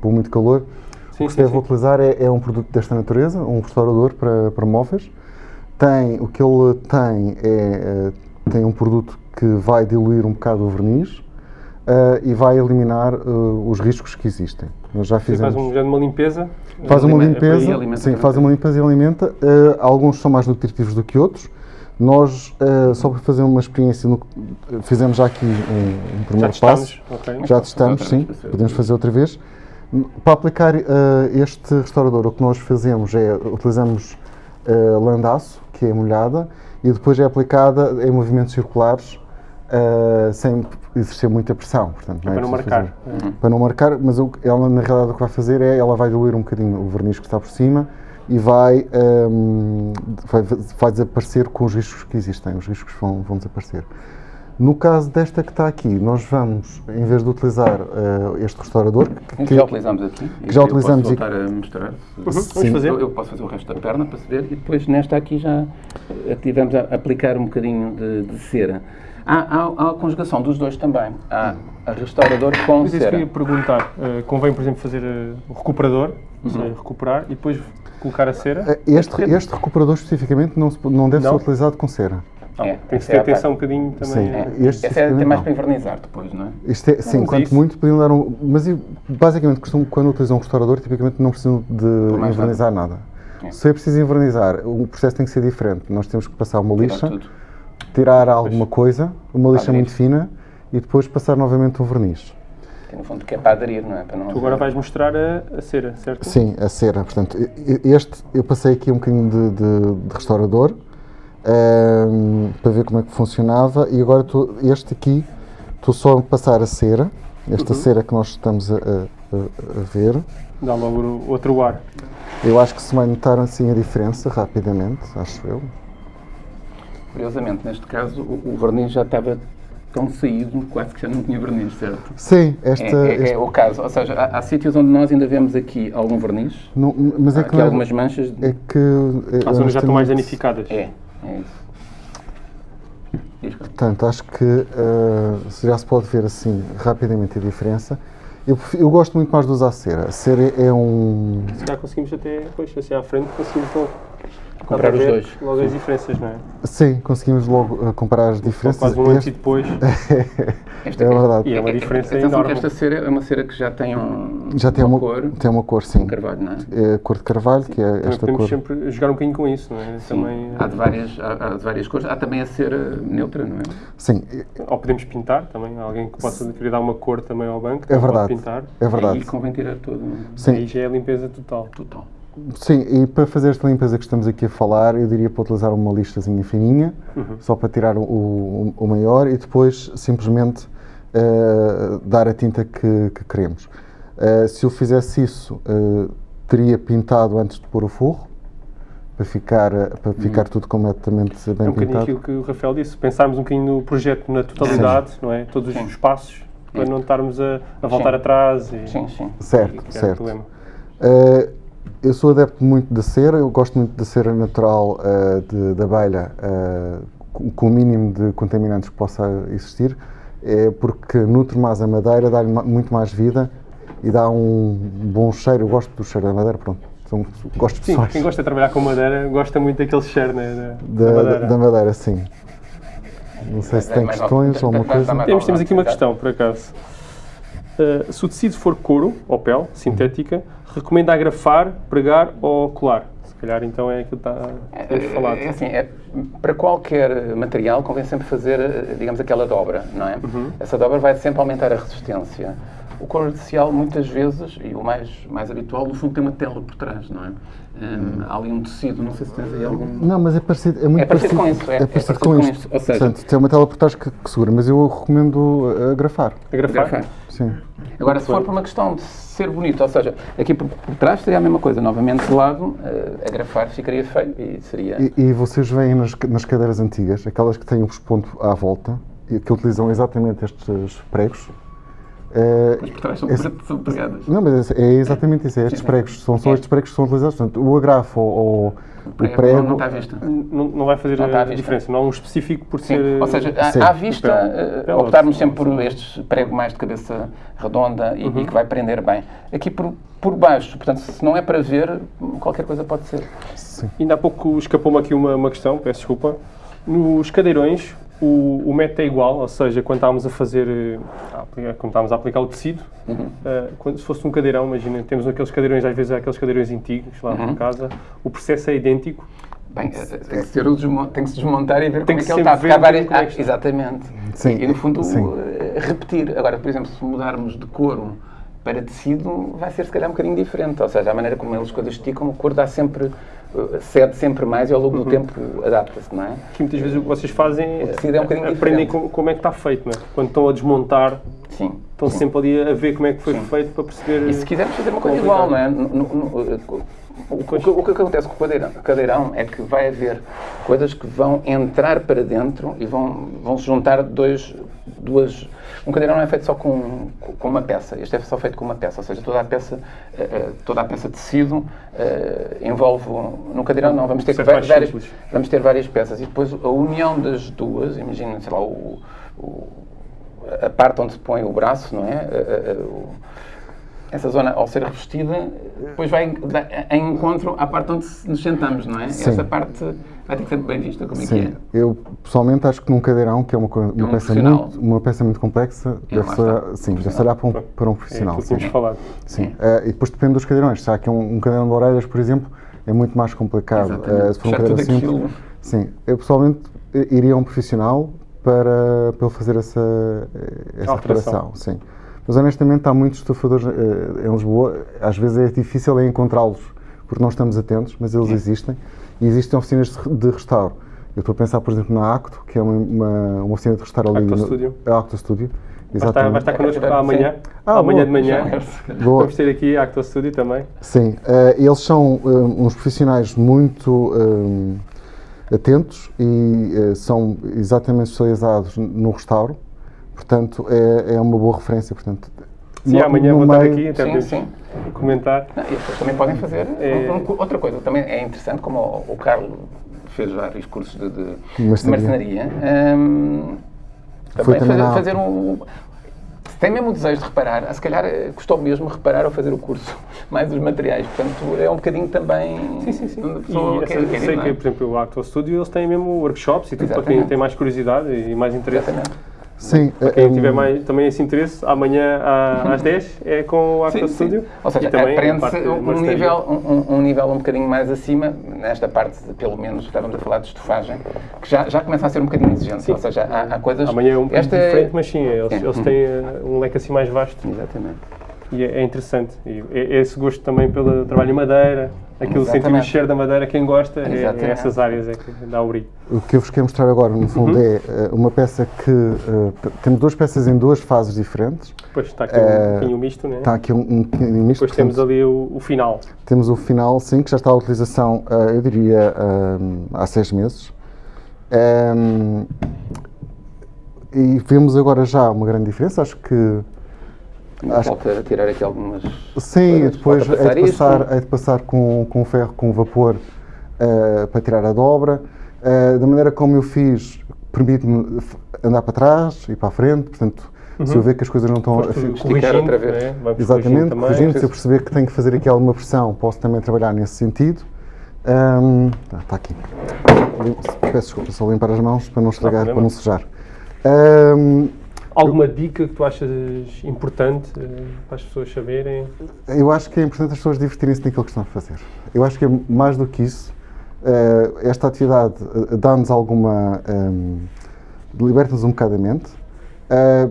Speaker 3: por muito calor, sim, o que se deve sim. utilizar é, é, um produto desta natureza, um restaurador para, para móveis. Tem, o que ele tem é tem um produto que vai diluir um bocado o verniz e vai eliminar os riscos que existem.
Speaker 1: Nós já fizemos. Faz um, uma limpeza?
Speaker 3: Faz uma limpeza, sim, faz uma limpeza e alimenta. Uh, alguns são mais nutritivos do que outros. Nós, uh, só para fazer uma experiência, no, fizemos já aqui um, um primeiro
Speaker 1: já
Speaker 3: passo.
Speaker 1: Okay.
Speaker 3: Já testamos, sim. Podemos fazer outra vez. Para aplicar uh, este restaurador, o que nós fazemos é utilizamos landaço, que é molhada, e depois é aplicada em movimentos circulares uh, sem exercer muita pressão. Portanto,
Speaker 1: não é para não marcar.
Speaker 3: Uhum. Para não marcar, mas o, ela na realidade o que vai fazer é, ela vai diluir um bocadinho o verniz que está por cima e vai, um, vai, vai, desaparecer com os riscos que existem, os riscos vão, vão desaparecer. No caso desta que está aqui, nós vamos, em vez de utilizar uh, este restaurador,
Speaker 2: que, que, já utilizamos aqui,
Speaker 3: que já utilizamos
Speaker 2: posso voltar a mostrar. Uhum. Vamos fazer. Eu, eu, posso fazer o resto da perna para se ver e depois nesta aqui já tivemos a aplicar um bocadinho de, de cera. Há, há, há, a conjugação dos dois também. Há a restaurador com Mas
Speaker 1: cera. Mas isso perguntar. Uh, convém, por exemplo, fazer uh, o recuperador, uhum. recuperar, e depois colocar a cera?
Speaker 3: Eh, este, este recuperador especificamente não, não deve não? ser utilizado com cera.
Speaker 1: é, tem que ter é atenção um bocadinho também.
Speaker 2: Sim, é. Este Esse é até mais para invernizar depois, não é?
Speaker 3: Isto é sim, quanto isso. muito podiam dar um. Mas basicamente, quando utilizam um restaurador, tipicamente não precisam de invernizar nada. nada. É. Se é preciso invernizar, o processo tem que ser diferente. Nós temos que passar uma lixa. Tudo tirar alguma coisa, uma lixa muito fina e depois passar novamente um verniz.
Speaker 2: Que no fundo que é para aderir, não é? Para não
Speaker 1: tu agora vais mostrar a, a, cera, certo?
Speaker 3: Sim, a cera. Portanto, este eu passei aqui um bocadinho de, de, de restaurador um, ehm, para ver como é que funcionava e agora tô, este aqui estou só a passar a cera, esta uhum. cera que nós estamos a, a, a ver.
Speaker 1: Dá logo outro ar.
Speaker 3: Eu acho que se vai notar assim a diferença rapidamente, acho eu.
Speaker 2: Curiosamente, neste caso, o, o verniz já estava tão saído, quase que já não tinha verniz, certo?
Speaker 3: Sim, esta,
Speaker 2: é, é,
Speaker 3: este...
Speaker 2: é o caso. Ou seja, há, há, sítios onde nós ainda vemos aqui algum verniz,
Speaker 3: não, mas é
Speaker 2: há
Speaker 3: que
Speaker 2: algumas manchas.
Speaker 3: É que.
Speaker 1: É, As zonas já estão mais danificadas.
Speaker 2: É, é isso.
Speaker 3: Portanto, acho que uh, já se pode ver assim rapidamente a diferença. Eu, eu, gosto muito mais de usar cera. A cera é um.
Speaker 1: Se calhar conseguimos até, depois, assim à frente, conseguimos Dá
Speaker 2: os dois.
Speaker 1: Logo as diferenças, não é?
Speaker 3: Sim, conseguimos logo uh, comparar as diferenças.
Speaker 1: quase um antes e depois.
Speaker 2: Esta
Speaker 3: é verdade.
Speaker 1: E é uma diferença
Speaker 2: Atenção
Speaker 1: enorme.
Speaker 2: esta cera é uma cera que já tem um,
Speaker 3: Já tem uma,
Speaker 2: cor,
Speaker 3: tem uma cor, sim.
Speaker 2: um carvalho, não é?
Speaker 3: É a cor de carvalho, que é esta
Speaker 1: podemos
Speaker 3: cor.
Speaker 1: sempre jogar um bocadinho com isso, não é?
Speaker 2: Sim.
Speaker 1: Também,
Speaker 2: Há, de várias, há, há de várias cores. Há também a cera neutra, não é?
Speaker 3: Sim,
Speaker 1: Ou podemos pintar também, alguém que possa querer dar uma cor também ao banco,
Speaker 3: é verdade.
Speaker 1: pode pintar.
Speaker 3: É verdade.
Speaker 2: E convém tirar todo
Speaker 3: Sim,
Speaker 1: Aí já é a limpeza total.
Speaker 2: total.
Speaker 3: Sim, e para fazer esta limpeza que estamos aqui a falar, eu diria para utilizar uma listazinha fininha, só para tirar o, o- o maior e depois simplesmente eh, dar a tinta que, que queremos. Eh, se eu fizesse isso, eh, teria pintado antes de pôr o forro, para ficar, para ficar tudo completamente
Speaker 1: É
Speaker 3: bem
Speaker 1: um bocadinho
Speaker 3: pintado.
Speaker 1: aquilo que o Rafael disse, pensarmos um bocadinho no projeto na totalidade, não é? Todos
Speaker 2: Sim.
Speaker 1: os passos, para não estarmos a, a voltar
Speaker 2: Sim.
Speaker 1: atrás e,
Speaker 2: Sim, sim.
Speaker 3: Certo,
Speaker 1: e
Speaker 3: certo.
Speaker 1: problema.
Speaker 3: Eu sou adepto muito da cera, eu gosto muito da cera natural uh, de- da abelha, uh, com, o mínimo de contaminantes que possa existir, é porque nutre mais a madeira, dá-lhe ma- muito mais vida e dá um bom cheiro. Eu gosto do cheiro da madeira, pronto. São gostos
Speaker 1: Sim,
Speaker 3: pessoais
Speaker 1: quem gosta de trabalhar com madeira gosta muito daquele cheiro né, da,
Speaker 3: da,
Speaker 1: da
Speaker 3: da-
Speaker 1: madeira.
Speaker 3: da madeira, sim. Não sei se
Speaker 2: É
Speaker 3: tem
Speaker 2: mais
Speaker 3: questões ou alguma coisa.
Speaker 1: Temos, temos aqui uma questão, por acaso. Uh, se o tecido for couro ou pele sintética, recomenda agrafar, pregar ou colar? Se calhar então é aquilo que está, temos falado.
Speaker 2: É assim, é, para qualquer material convém sempre fazer, eh, digamos, aquela dobra, não é?
Speaker 1: Uhum.
Speaker 2: Essa dobra vai sempre aumentar a resistência. O couro artificial, muitas vezes, e o mais, mais habitual, no fundo tem uma tela por trás, não é? Hum, há ali um tecido, não sei se tens aí algum...
Speaker 3: Não, mas é parecido, é muito
Speaker 2: É parecido com isso, é. É
Speaker 3: parecido
Speaker 2: parecido
Speaker 3: com
Speaker 2: com
Speaker 3: isto.
Speaker 2: isto, ou seja-
Speaker 3: Portanto, tem uma tela por trás que, que segura, mas eu recomendo agrafar.
Speaker 1: Agrafar?
Speaker 2: Agrafar.
Speaker 3: Sim.
Speaker 2: Agora, se for por uma questão de ser bonito, ou seja, aqui por, por trás seria a mesma coisa, novamente de lado, eh, agrafar ficaria feio e seria...
Speaker 3: E, e vocês veem nas, nas cadeiras antigas, aquelas que têm os pontos à volta, e que utilizam exatamente estes pregos. eh,
Speaker 2: Mas por trás são,
Speaker 3: esse-
Speaker 2: são pregadas.
Speaker 3: não, mas é exatamente isso, é estes pregos, são só
Speaker 2: É.
Speaker 3: estes pregos que são utilizados. Portanto, o agrafo ou, ou o
Speaker 2: Prego não, está à vista.
Speaker 1: Não, não vai fazer
Speaker 2: Não
Speaker 1: a diferença, não há um específico por
Speaker 2: Sim,
Speaker 1: ser.
Speaker 2: ou seja, à,
Speaker 3: Sim.
Speaker 2: à vista,
Speaker 1: Pele,
Speaker 2: optarmos sempre por estes prego mais de cabeça redonda e,
Speaker 1: Uhum.
Speaker 2: e que vai prender bem. Aqui por, por baixo, portanto, se não é para ver, qualquer coisa pode ser.
Speaker 3: Sim.
Speaker 1: Ainda há pouco escapou-me aqui uma, uma questão, peço desculpa. Nos cadeirões, o, o método é igual, ou seja, quando estávamos a fazer, eh, a aplicar- quando estávamos a aplicar o tecido,
Speaker 2: Uhum.
Speaker 1: eh, quando, se fosse um cadeirão, imagina, temos aqueles cadeirões, às vezes há aqueles cadeirões antigos lá
Speaker 2: Uhum.
Speaker 1: em casa, o processo é idêntico.
Speaker 2: Bem, eh, tem que, ser o tem que se desmontar e ver
Speaker 1: Tem
Speaker 2: como é
Speaker 1: que
Speaker 2: que ele está. porque há várias-
Speaker 1: é que
Speaker 2: ah, exatamente.
Speaker 3: Sim,
Speaker 2: E, no fundo,
Speaker 3: sim.
Speaker 2: repetir. Agora, por exemplo, se mudarmos de couro para tecido, vai ser se calhar um bocadinho diferente. Ou seja, a maneira como eles coisas esticam, o couro dá sempre, cede sempre mais e ao longo do tempo adapta-se, não é?
Speaker 1: Que muitas vezes o que vocês fazem
Speaker 2: é um bocadinho
Speaker 1: aprendem como, é que está feito, não é? Quando estão a desmontar,
Speaker 2: Sim.
Speaker 1: estão sempre ali a ver como é que foi feito para perceber.
Speaker 2: E se quisermos fazer uma coisa igual, não é? No- no- no- o, que, o que acontece com o cadeirão, cadeirão é que vai haver coisas que vão entrar para dentro e vão, vão se juntar dois, duas. Um cadeirão não é feito só com, com uma peça, este é só feito com uma peça, ou seja, toda a peça, eh, eh, toda a peça de tecido eh, envolve. um- No cadeirão não, vamos ter, várias,
Speaker 1: simples.
Speaker 2: vamos ter várias peças e depois a união das duas, imagina, sei lá, o- o, a parte onde se põe o braço, não é? O- essa zona, ao ser revestida, depois vai em, em encontro à parte onde nos sentamos, não é?
Speaker 3: Sim.
Speaker 2: Essa parte vai ter que ser bem vista, como é
Speaker 3: Sim,
Speaker 2: que
Speaker 3: eu pessoalmente acho que num cadeirão, que é uma, uma,
Speaker 2: um
Speaker 3: peça, muito, uma peça muito complexa,
Speaker 2: É,
Speaker 3: deve
Speaker 2: lá
Speaker 3: ser,
Speaker 2: está.
Speaker 3: sim, deve olhar para um, para um
Speaker 1: é
Speaker 3: profissional.
Speaker 1: que
Speaker 3: sim.
Speaker 1: tínhamos falado.
Speaker 3: Sim. Eh, e depois depende dos cadeirões. Se há aqui um, um cadeirão de orelhas, por exemplo, é muito mais complicado. Eh, se for um cadeirão
Speaker 2: tudo
Speaker 3: simples, sim. Eu pessoalamente eh, iria a um profissional para, para ele fazer essa, essa
Speaker 1: Alteração.
Speaker 3: reparação. Sim. Mas honestamente há muitos estufadores eh, em Lisboa, às vezes é difícil é encontrá-los porque não estamos atentos, mas eles existem e existem oficinas de, restauro. Eu estou a pensar, por exemplo, na Acto, que é uma, uma, uma oficina de restauro ali.
Speaker 1: Acto
Speaker 3: no-
Speaker 1: Studio.
Speaker 3: A Acto Studio.
Speaker 1: Vai estar, vai estar connosco amanhã,
Speaker 3: Ah,
Speaker 1: amanhã
Speaker 3: boa.
Speaker 1: de manhã.
Speaker 3: Boa.
Speaker 1: Vamos ter aqui a Acto Studio também.
Speaker 3: Sim, eh, eles são eh, uns profissionais muito eh, atentos e eh, são exatamente especializados no restauro, portanto é, é uma boa referência. Portanto,
Speaker 1: Sim,
Speaker 3: no-
Speaker 1: amanhã
Speaker 3: no
Speaker 1: vou estar aqui, até
Speaker 2: Sim, sim.
Speaker 1: comentar.
Speaker 2: Não, e as pessoas também podem fazer
Speaker 1: É.
Speaker 2: um- um- outra coisa. Também é interessante, como o, o Carlos fez vários cursos de, de,
Speaker 3: Marcenaria.
Speaker 2: hum, também
Speaker 3: também
Speaker 2: fazer, fazer um. Se tem mesmo o desejo de reparar, se calhar eh, custou mesmo reparar ou fazer o curso, mais os materiais. Portanto, é um bocadinho também.
Speaker 1: Sim, sim, sim.
Speaker 2: onde a
Speaker 1: E
Speaker 2: pessoa quer-
Speaker 1: sei
Speaker 2: não
Speaker 1: que,
Speaker 2: é?
Speaker 1: por exemplo, o Acto Studio, eles têm mesmo workshops e tudo para quem
Speaker 2: Exatamente.
Speaker 1: tem mais curiosidade e mais interesse.
Speaker 2: Exatamente.
Speaker 3: Sim,
Speaker 1: Quem
Speaker 3: eh,
Speaker 1: tiver
Speaker 3: hum,
Speaker 1: mais, também esse interesse, amanhã às 10 é com o Acto
Speaker 2: Sim, sim.
Speaker 1: Studio.
Speaker 2: Ou seja, aprende-se um, nível, um, um- nível um bocadinho mais acima, nesta parte, de, pelo menos, estávamos a falar de estufagem, que já, já começa a ser um bocadinho exigente. Ou seja, há, há coisas.
Speaker 1: Amanhã é um
Speaker 2: Esta é-
Speaker 1: diferente, mas sim, eles,
Speaker 2: É.
Speaker 1: eles têm eh, um leque assim mais vasto
Speaker 2: Exatamente.
Speaker 1: e é, é interessante. E é- é esse gosto também pelo trabalho em madeira, aquilo sentir o
Speaker 2: Exatamente.
Speaker 1: cheiro da madeira, quem gosta, é, é
Speaker 2: Exatamente.
Speaker 1: essas áreas é que dá o brilho.
Speaker 3: O que eu vos quero mostrar agora, no fundo, é eh, uma peça que. eh, t- temos duas peças em duas fases diferentes.
Speaker 1: Depois está aqui
Speaker 3: Eh,
Speaker 1: um pouquinho misto, né?
Speaker 3: Está aqui um, um misto.
Speaker 1: Depois temos ali o, o final.
Speaker 3: temos o final, sim, que já está à utilização, eh, eu diria, eh, há seis meses. Ehm, e vemos agora já uma grande diferença. Acho que
Speaker 2: Ainda
Speaker 3: Acho
Speaker 2: Falta tirar aqui algumas.
Speaker 3: Sim,
Speaker 2: coisas.
Speaker 3: depois é de passar, é de passar com, com ferro com vapor eh, para tirar a dobra. Eh, da maneira como eu fiz, permite-me andar para trás e para a frente, portanto, se eu ver que as coisas não estão a
Speaker 2: outra vez.
Speaker 1: né?
Speaker 3: Exatamente, corrigindo, se eu perceber que tenho que fazer aqui alguma pressão, posso também trabalhar nesse sentido. Ahm, ah, está aqui. Peço desculpa, só limpar as mãos para não estragar,
Speaker 1: problema.
Speaker 3: para não sujar. Ahm,
Speaker 1: Alguma dica que tu achas importante eh, para as pessoas saberem?
Speaker 3: Eu acho que é importante as pessoas divertirem-se naquilo que estão a fazer. Eu acho que é mais do que isso. eh, esta atividade eh, dá-nos alguma. ehm, liberta-nos um bocado a mente,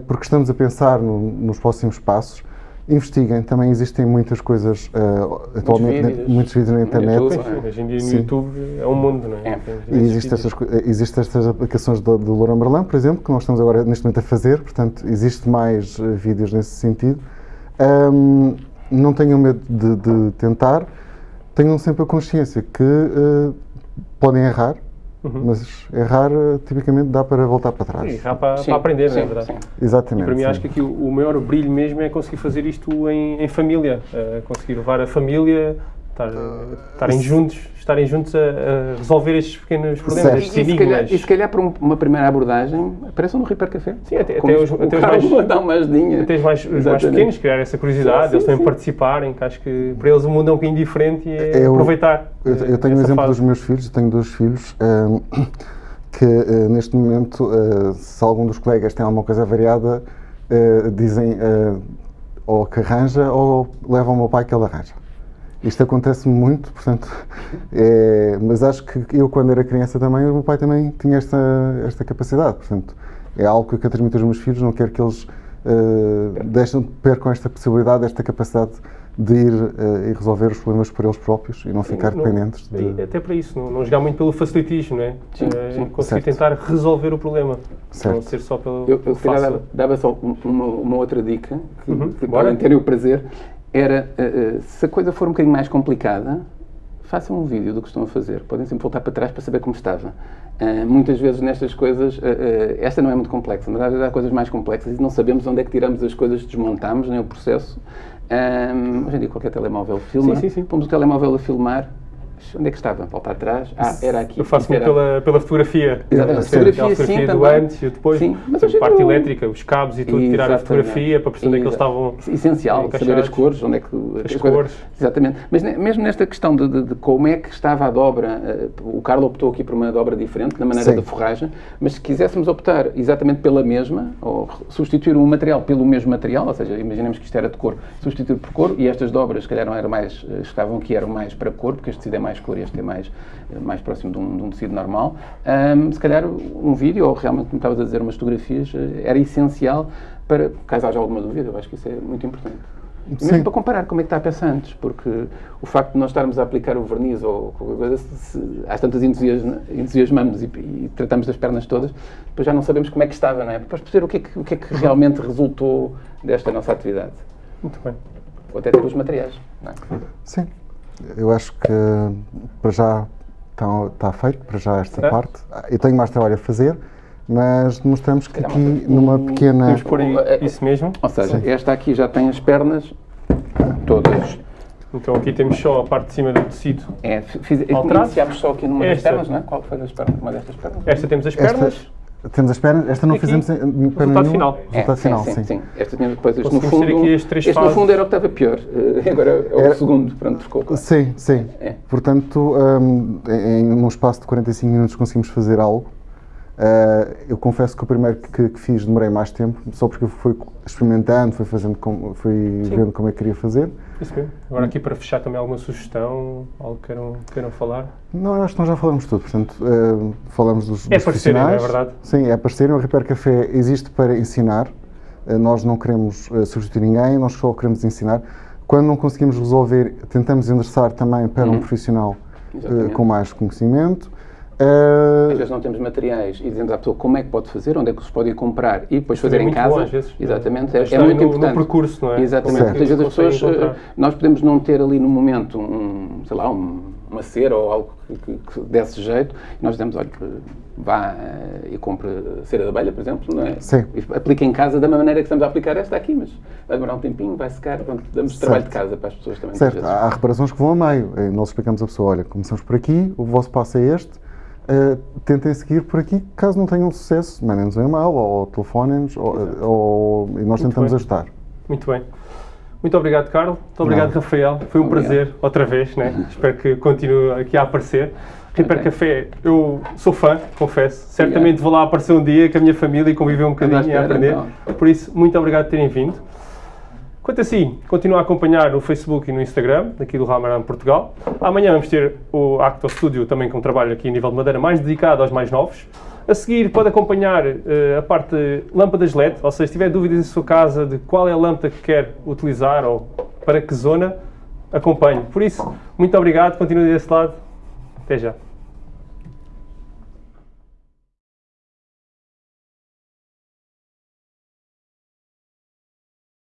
Speaker 3: porque estamos a pensar no- nos próximos passos. Investiguem, também existem muitas coisas eh, atualmente, na-
Speaker 2: vídeos.
Speaker 3: muitos vídeos na internet.
Speaker 2: YouTube.
Speaker 1: Hoje em dia no
Speaker 3: Sim.
Speaker 1: YouTube é um mundo, não é?
Speaker 2: É.
Speaker 3: E existem estas, eh, existem estas aplicações do, do Laurent Merlin, por exemplo, que nós estamos agora neste momento a fazer, portanto, existe mais eh, vídeos nesse sentido. Ahm, não tenham medo de, de tentar, tenham sempre a consciência que eh, podem errar,
Speaker 1: Uhum.
Speaker 3: mas errar eh, tipicamente dá para voltar para
Speaker 1: E
Speaker 3: trás.
Speaker 1: já para,
Speaker 2: Sim,
Speaker 1: para aprender, não é
Speaker 2: sim,
Speaker 1: verdade?
Speaker 2: sim.
Speaker 3: Exatamente.
Speaker 1: Para mim,
Speaker 3: sim.
Speaker 1: acho que aqui o, o maior brilho mesmo é conseguir fazer isto em, em família, eh, conseguir levar a família, estar, eh, estarem juntos, estarem juntos a, a resolver estes pequenos problemas,
Speaker 3: Certo.
Speaker 2: E,
Speaker 1: estes
Speaker 2: e se calhar,
Speaker 1: enigmas.
Speaker 2: e se calhar para um- uma primeira abordagem, apareçam no Reaper Café.
Speaker 1: Sim, até- até os- até os mais-
Speaker 2: ajudinha.
Speaker 1: Até os mais, os mais pequenos, criar essa curiosidade,
Speaker 2: Sim,
Speaker 1: eles também
Speaker 2: sim.
Speaker 1: participarem, que acho que para eles o mundo é um bocadinho diferente e é
Speaker 3: Eu-
Speaker 1: aproveitar.
Speaker 3: Eu, eu tenho o
Speaker 1: essa
Speaker 3: exemplo
Speaker 1: fase.
Speaker 3: dos meus filhos, eu tenho dois filhos, ahm, que eh, neste momento, eh, se algum dos colegas tem alguma coisa variada, eh, dizem ou que arranja ou levam ao meu pai que ele arranja. Isto acontece-me muito, portanto, é, mas acho que eu, quando era criança também, o meu pai também tinha esta, esta capacidade, portanto, é algo que eu quero transmitir aos meus filhos, não quero que eles eh, deixem, percam esta possibilidade, esta capacidade de ir eh, e resolver os problemas por eles próprios e não ficar
Speaker 1: Não-
Speaker 3: dependentes de...
Speaker 1: Até para isso, não, não jogar muito pelo facilitismo, não é?
Speaker 2: Sim,
Speaker 1: Eh,
Speaker 2: sim.
Speaker 1: conseguir
Speaker 3: Certo.
Speaker 1: tentar resolver o problema,
Speaker 3: Certo.
Speaker 1: não ser só pelo,
Speaker 2: Eu,
Speaker 1: pelo
Speaker 2: eu
Speaker 1: fácil.
Speaker 2: dava, dava só um- uma, uma outra dica, que,
Speaker 1: Uhum,
Speaker 2: que podem ter o prazer, era, eh, eh, se a coisa for um bocadinho mais complicada, façam um vídeo do que estão a fazer. Podem sempre voltar para trás para saber como estava. Ah, muitas vezes nestas coisas, esta não é muito complexa, mas às vezes há coisas mais complexas e não sabemos onde é que tiramos as coisas, desmontamos, nem o processo. Ah, hoje em dia qualquer telemóvel filma,
Speaker 1: Sim, sim, sim.
Speaker 2: pomos o telemóvel a filmar, onde é que estava? Volta atrás, ah, era aqui.
Speaker 1: Eu faço
Speaker 2: era-
Speaker 1: pela, pela fotografia.
Speaker 2: Exatamente.
Speaker 1: Ser aquela
Speaker 2: Fotografia, sim,
Speaker 1: fotografia do
Speaker 2: também.
Speaker 1: antes e o depois.
Speaker 2: Sim, mas
Speaker 1: a parte
Speaker 2: não-
Speaker 1: elétrica, os cabos e tudo, tirar a
Speaker 2: Exatamente.
Speaker 1: fotografia para perceber é que eles estavam.
Speaker 2: Essencial, saber as cores, onde é que...
Speaker 1: As
Speaker 2: coisa-
Speaker 1: cores.
Speaker 2: Exatamente. Mas ne- mesmo nesta questão de, de- de como é que estava a dobra, eh, o Carlos optou aqui por uma dobra diferente, na maneira
Speaker 3: Sim.
Speaker 2: da forragem, mas se quiséssemos optar exatamente pela mesma, ou substituir um material pelo mesmo material, ou seja, imaginemos que isto era de cor, substituir por cor, e estas dobras, se calhar, não eram mais, eh, estavam aqui, eram mais para cor, porque este tecido é mais cor e este é mais, mais próximo de um, de um tecido normal, Ahm, se calhar um vídeo, ou realmente, como estavas a dizer, umas fotografias, eh, era essencial para, caso haja alguma dúvida, eu acho que isso é muito importante.
Speaker 3: Sim.
Speaker 2: mesmo para comparar como é que está a peça antes, porque o facto de nós estarmos a aplicar o verniz ou qualquer coisa, se, se, às tantas entusiasma- entusiasmamos e, e tratamos das pernas todas, depois já não sabemos como é que estava, não é? Depois perceber o que é que, o que, é que realmente resultou desta nossa atividade.
Speaker 1: Muito bem.
Speaker 2: Ou até ter os materiais, não é?
Speaker 3: Sim, eu acho que para já está, está feito, para já esta
Speaker 1: Certo.
Speaker 3: parte. Eu tenho mais trabalho a fazer, mas demonstramos que aqui numa pequena.
Speaker 1: Vamos pôr
Speaker 2: é-
Speaker 1: isso mesmo.
Speaker 2: Ou seja, esta aqui já tem as pernas todas.
Speaker 1: Então aqui temos só a parte de cima do tecido.
Speaker 2: É, fiz, iniciámos só aqui numa das
Speaker 1: Esta.
Speaker 2: pernas, não é? Qual foi das pernas? Uma destas pernas?
Speaker 1: Esta temos as
Speaker 3: Esta-
Speaker 1: pernas.
Speaker 3: Temos as pernas, esta não
Speaker 1: Aqui,
Speaker 3: fizemos em- em perna
Speaker 1: resultado
Speaker 3: nenhuma.
Speaker 1: final.
Speaker 3: Resultado final,
Speaker 2: sim,
Speaker 3: sim.
Speaker 2: sim, Esta tinha depois, este no fundo, este no
Speaker 1: fases.
Speaker 2: fundo era o que estava pior. Agora é o
Speaker 3: Era-
Speaker 2: segundo, pronto, ficou.
Speaker 3: Sim, sim.
Speaker 2: É.
Speaker 3: Portanto, em, em um espaço de 45 minutos conseguimos fazer algo. Uh, eu confesso que o primeiro que, que fiz demorei mais tempo, só porque eu fui experimentando, fui, fazendo como, fui vendo como é que queria fazer.
Speaker 1: Isso mesmo. Agora aqui para fechar também alguma sugestão, algo que queiram, queiram falar.
Speaker 3: Não, eu acho que nós já falamos tudo, portanto, uh, falamos dos,
Speaker 1: É
Speaker 3: dos
Speaker 1: parecerem, não é
Speaker 3: profissionais.
Speaker 1: verdade?
Speaker 3: Sim, é parecerem. O Repair Café existe para ensinar. Uh, nós não queremos substituir ninguém, nós só queremos ensinar. Quando não conseguimos resolver, tentamos endereçar também para um profissional com mais conhecimento. Uh,
Speaker 2: Às vezes não temos materiais e dizemos à pessoa como é que pode fazer, onde é que se pode ir comprar e depois fazer,
Speaker 1: é
Speaker 2: em casa.
Speaker 1: bom, às vezes.
Speaker 2: Exatamente, é, é muito
Speaker 1: no- no
Speaker 2: importante.
Speaker 1: percurso, não é?
Speaker 2: Exatamente.
Speaker 3: Certo.
Speaker 2: Muitas vezes as pessoas,
Speaker 1: encontrar.
Speaker 2: eh, nós podemos não ter ali no momento um, sei lá, um- uma cera ou algo que, que, que desse jeito e nós dizemos, olha, que vá eh, e compre cera de abelha, por exemplo, não é?
Speaker 3: Sim.
Speaker 2: E aplique em casa da mesma maneira que estamos a aplicar esta aqui, mas vai demorar um tempinho, vai secar, pronto, damos trabalho de casa para as pessoas também.
Speaker 3: Certo, há reparações que vão a meio. Eh, Nós explicamos à pessoa, olha, começamos por aqui, o vosso passo é este, eh, tentem seguir por aqui, caso não tenham sucesso, mandem-nos um e-mail ou telefonem-nos ou, ou- e nós tentamos
Speaker 1: bem.
Speaker 3: ajudar.
Speaker 1: Muito bem. Muito obrigado, Carlos. Muito obrigado,
Speaker 3: Nada.
Speaker 1: Rafael. Foi um
Speaker 2: Obrigado.
Speaker 1: prazer, outra vez, né? Espero que continue aqui a aparecer. Reaper
Speaker 2: Ok.
Speaker 1: Café, eu sou fã, confesso. Certamente vou lá aparecer um dia com a minha família e conviver um bocadinho e aprender.
Speaker 2: então.
Speaker 1: Por isso, muito obrigado por terem vindo. Quanto assim, continua a acompanhar no Facebook e no Instagram, aqui do Ramaran Portugal. Amanhã vamos ter o Acto Studio, também com trabalho aqui a nível de madeira, mais dedicado aos mais novos. A seguir, pode acompanhar eh, a parte de lâmpadas LED, ou seja, se tiver dúvidas em sua casa de qual é a lâmpada que quer utilizar ou para que zona, acompanhe. Por isso, muito obrigado, continue desse lado. Até já.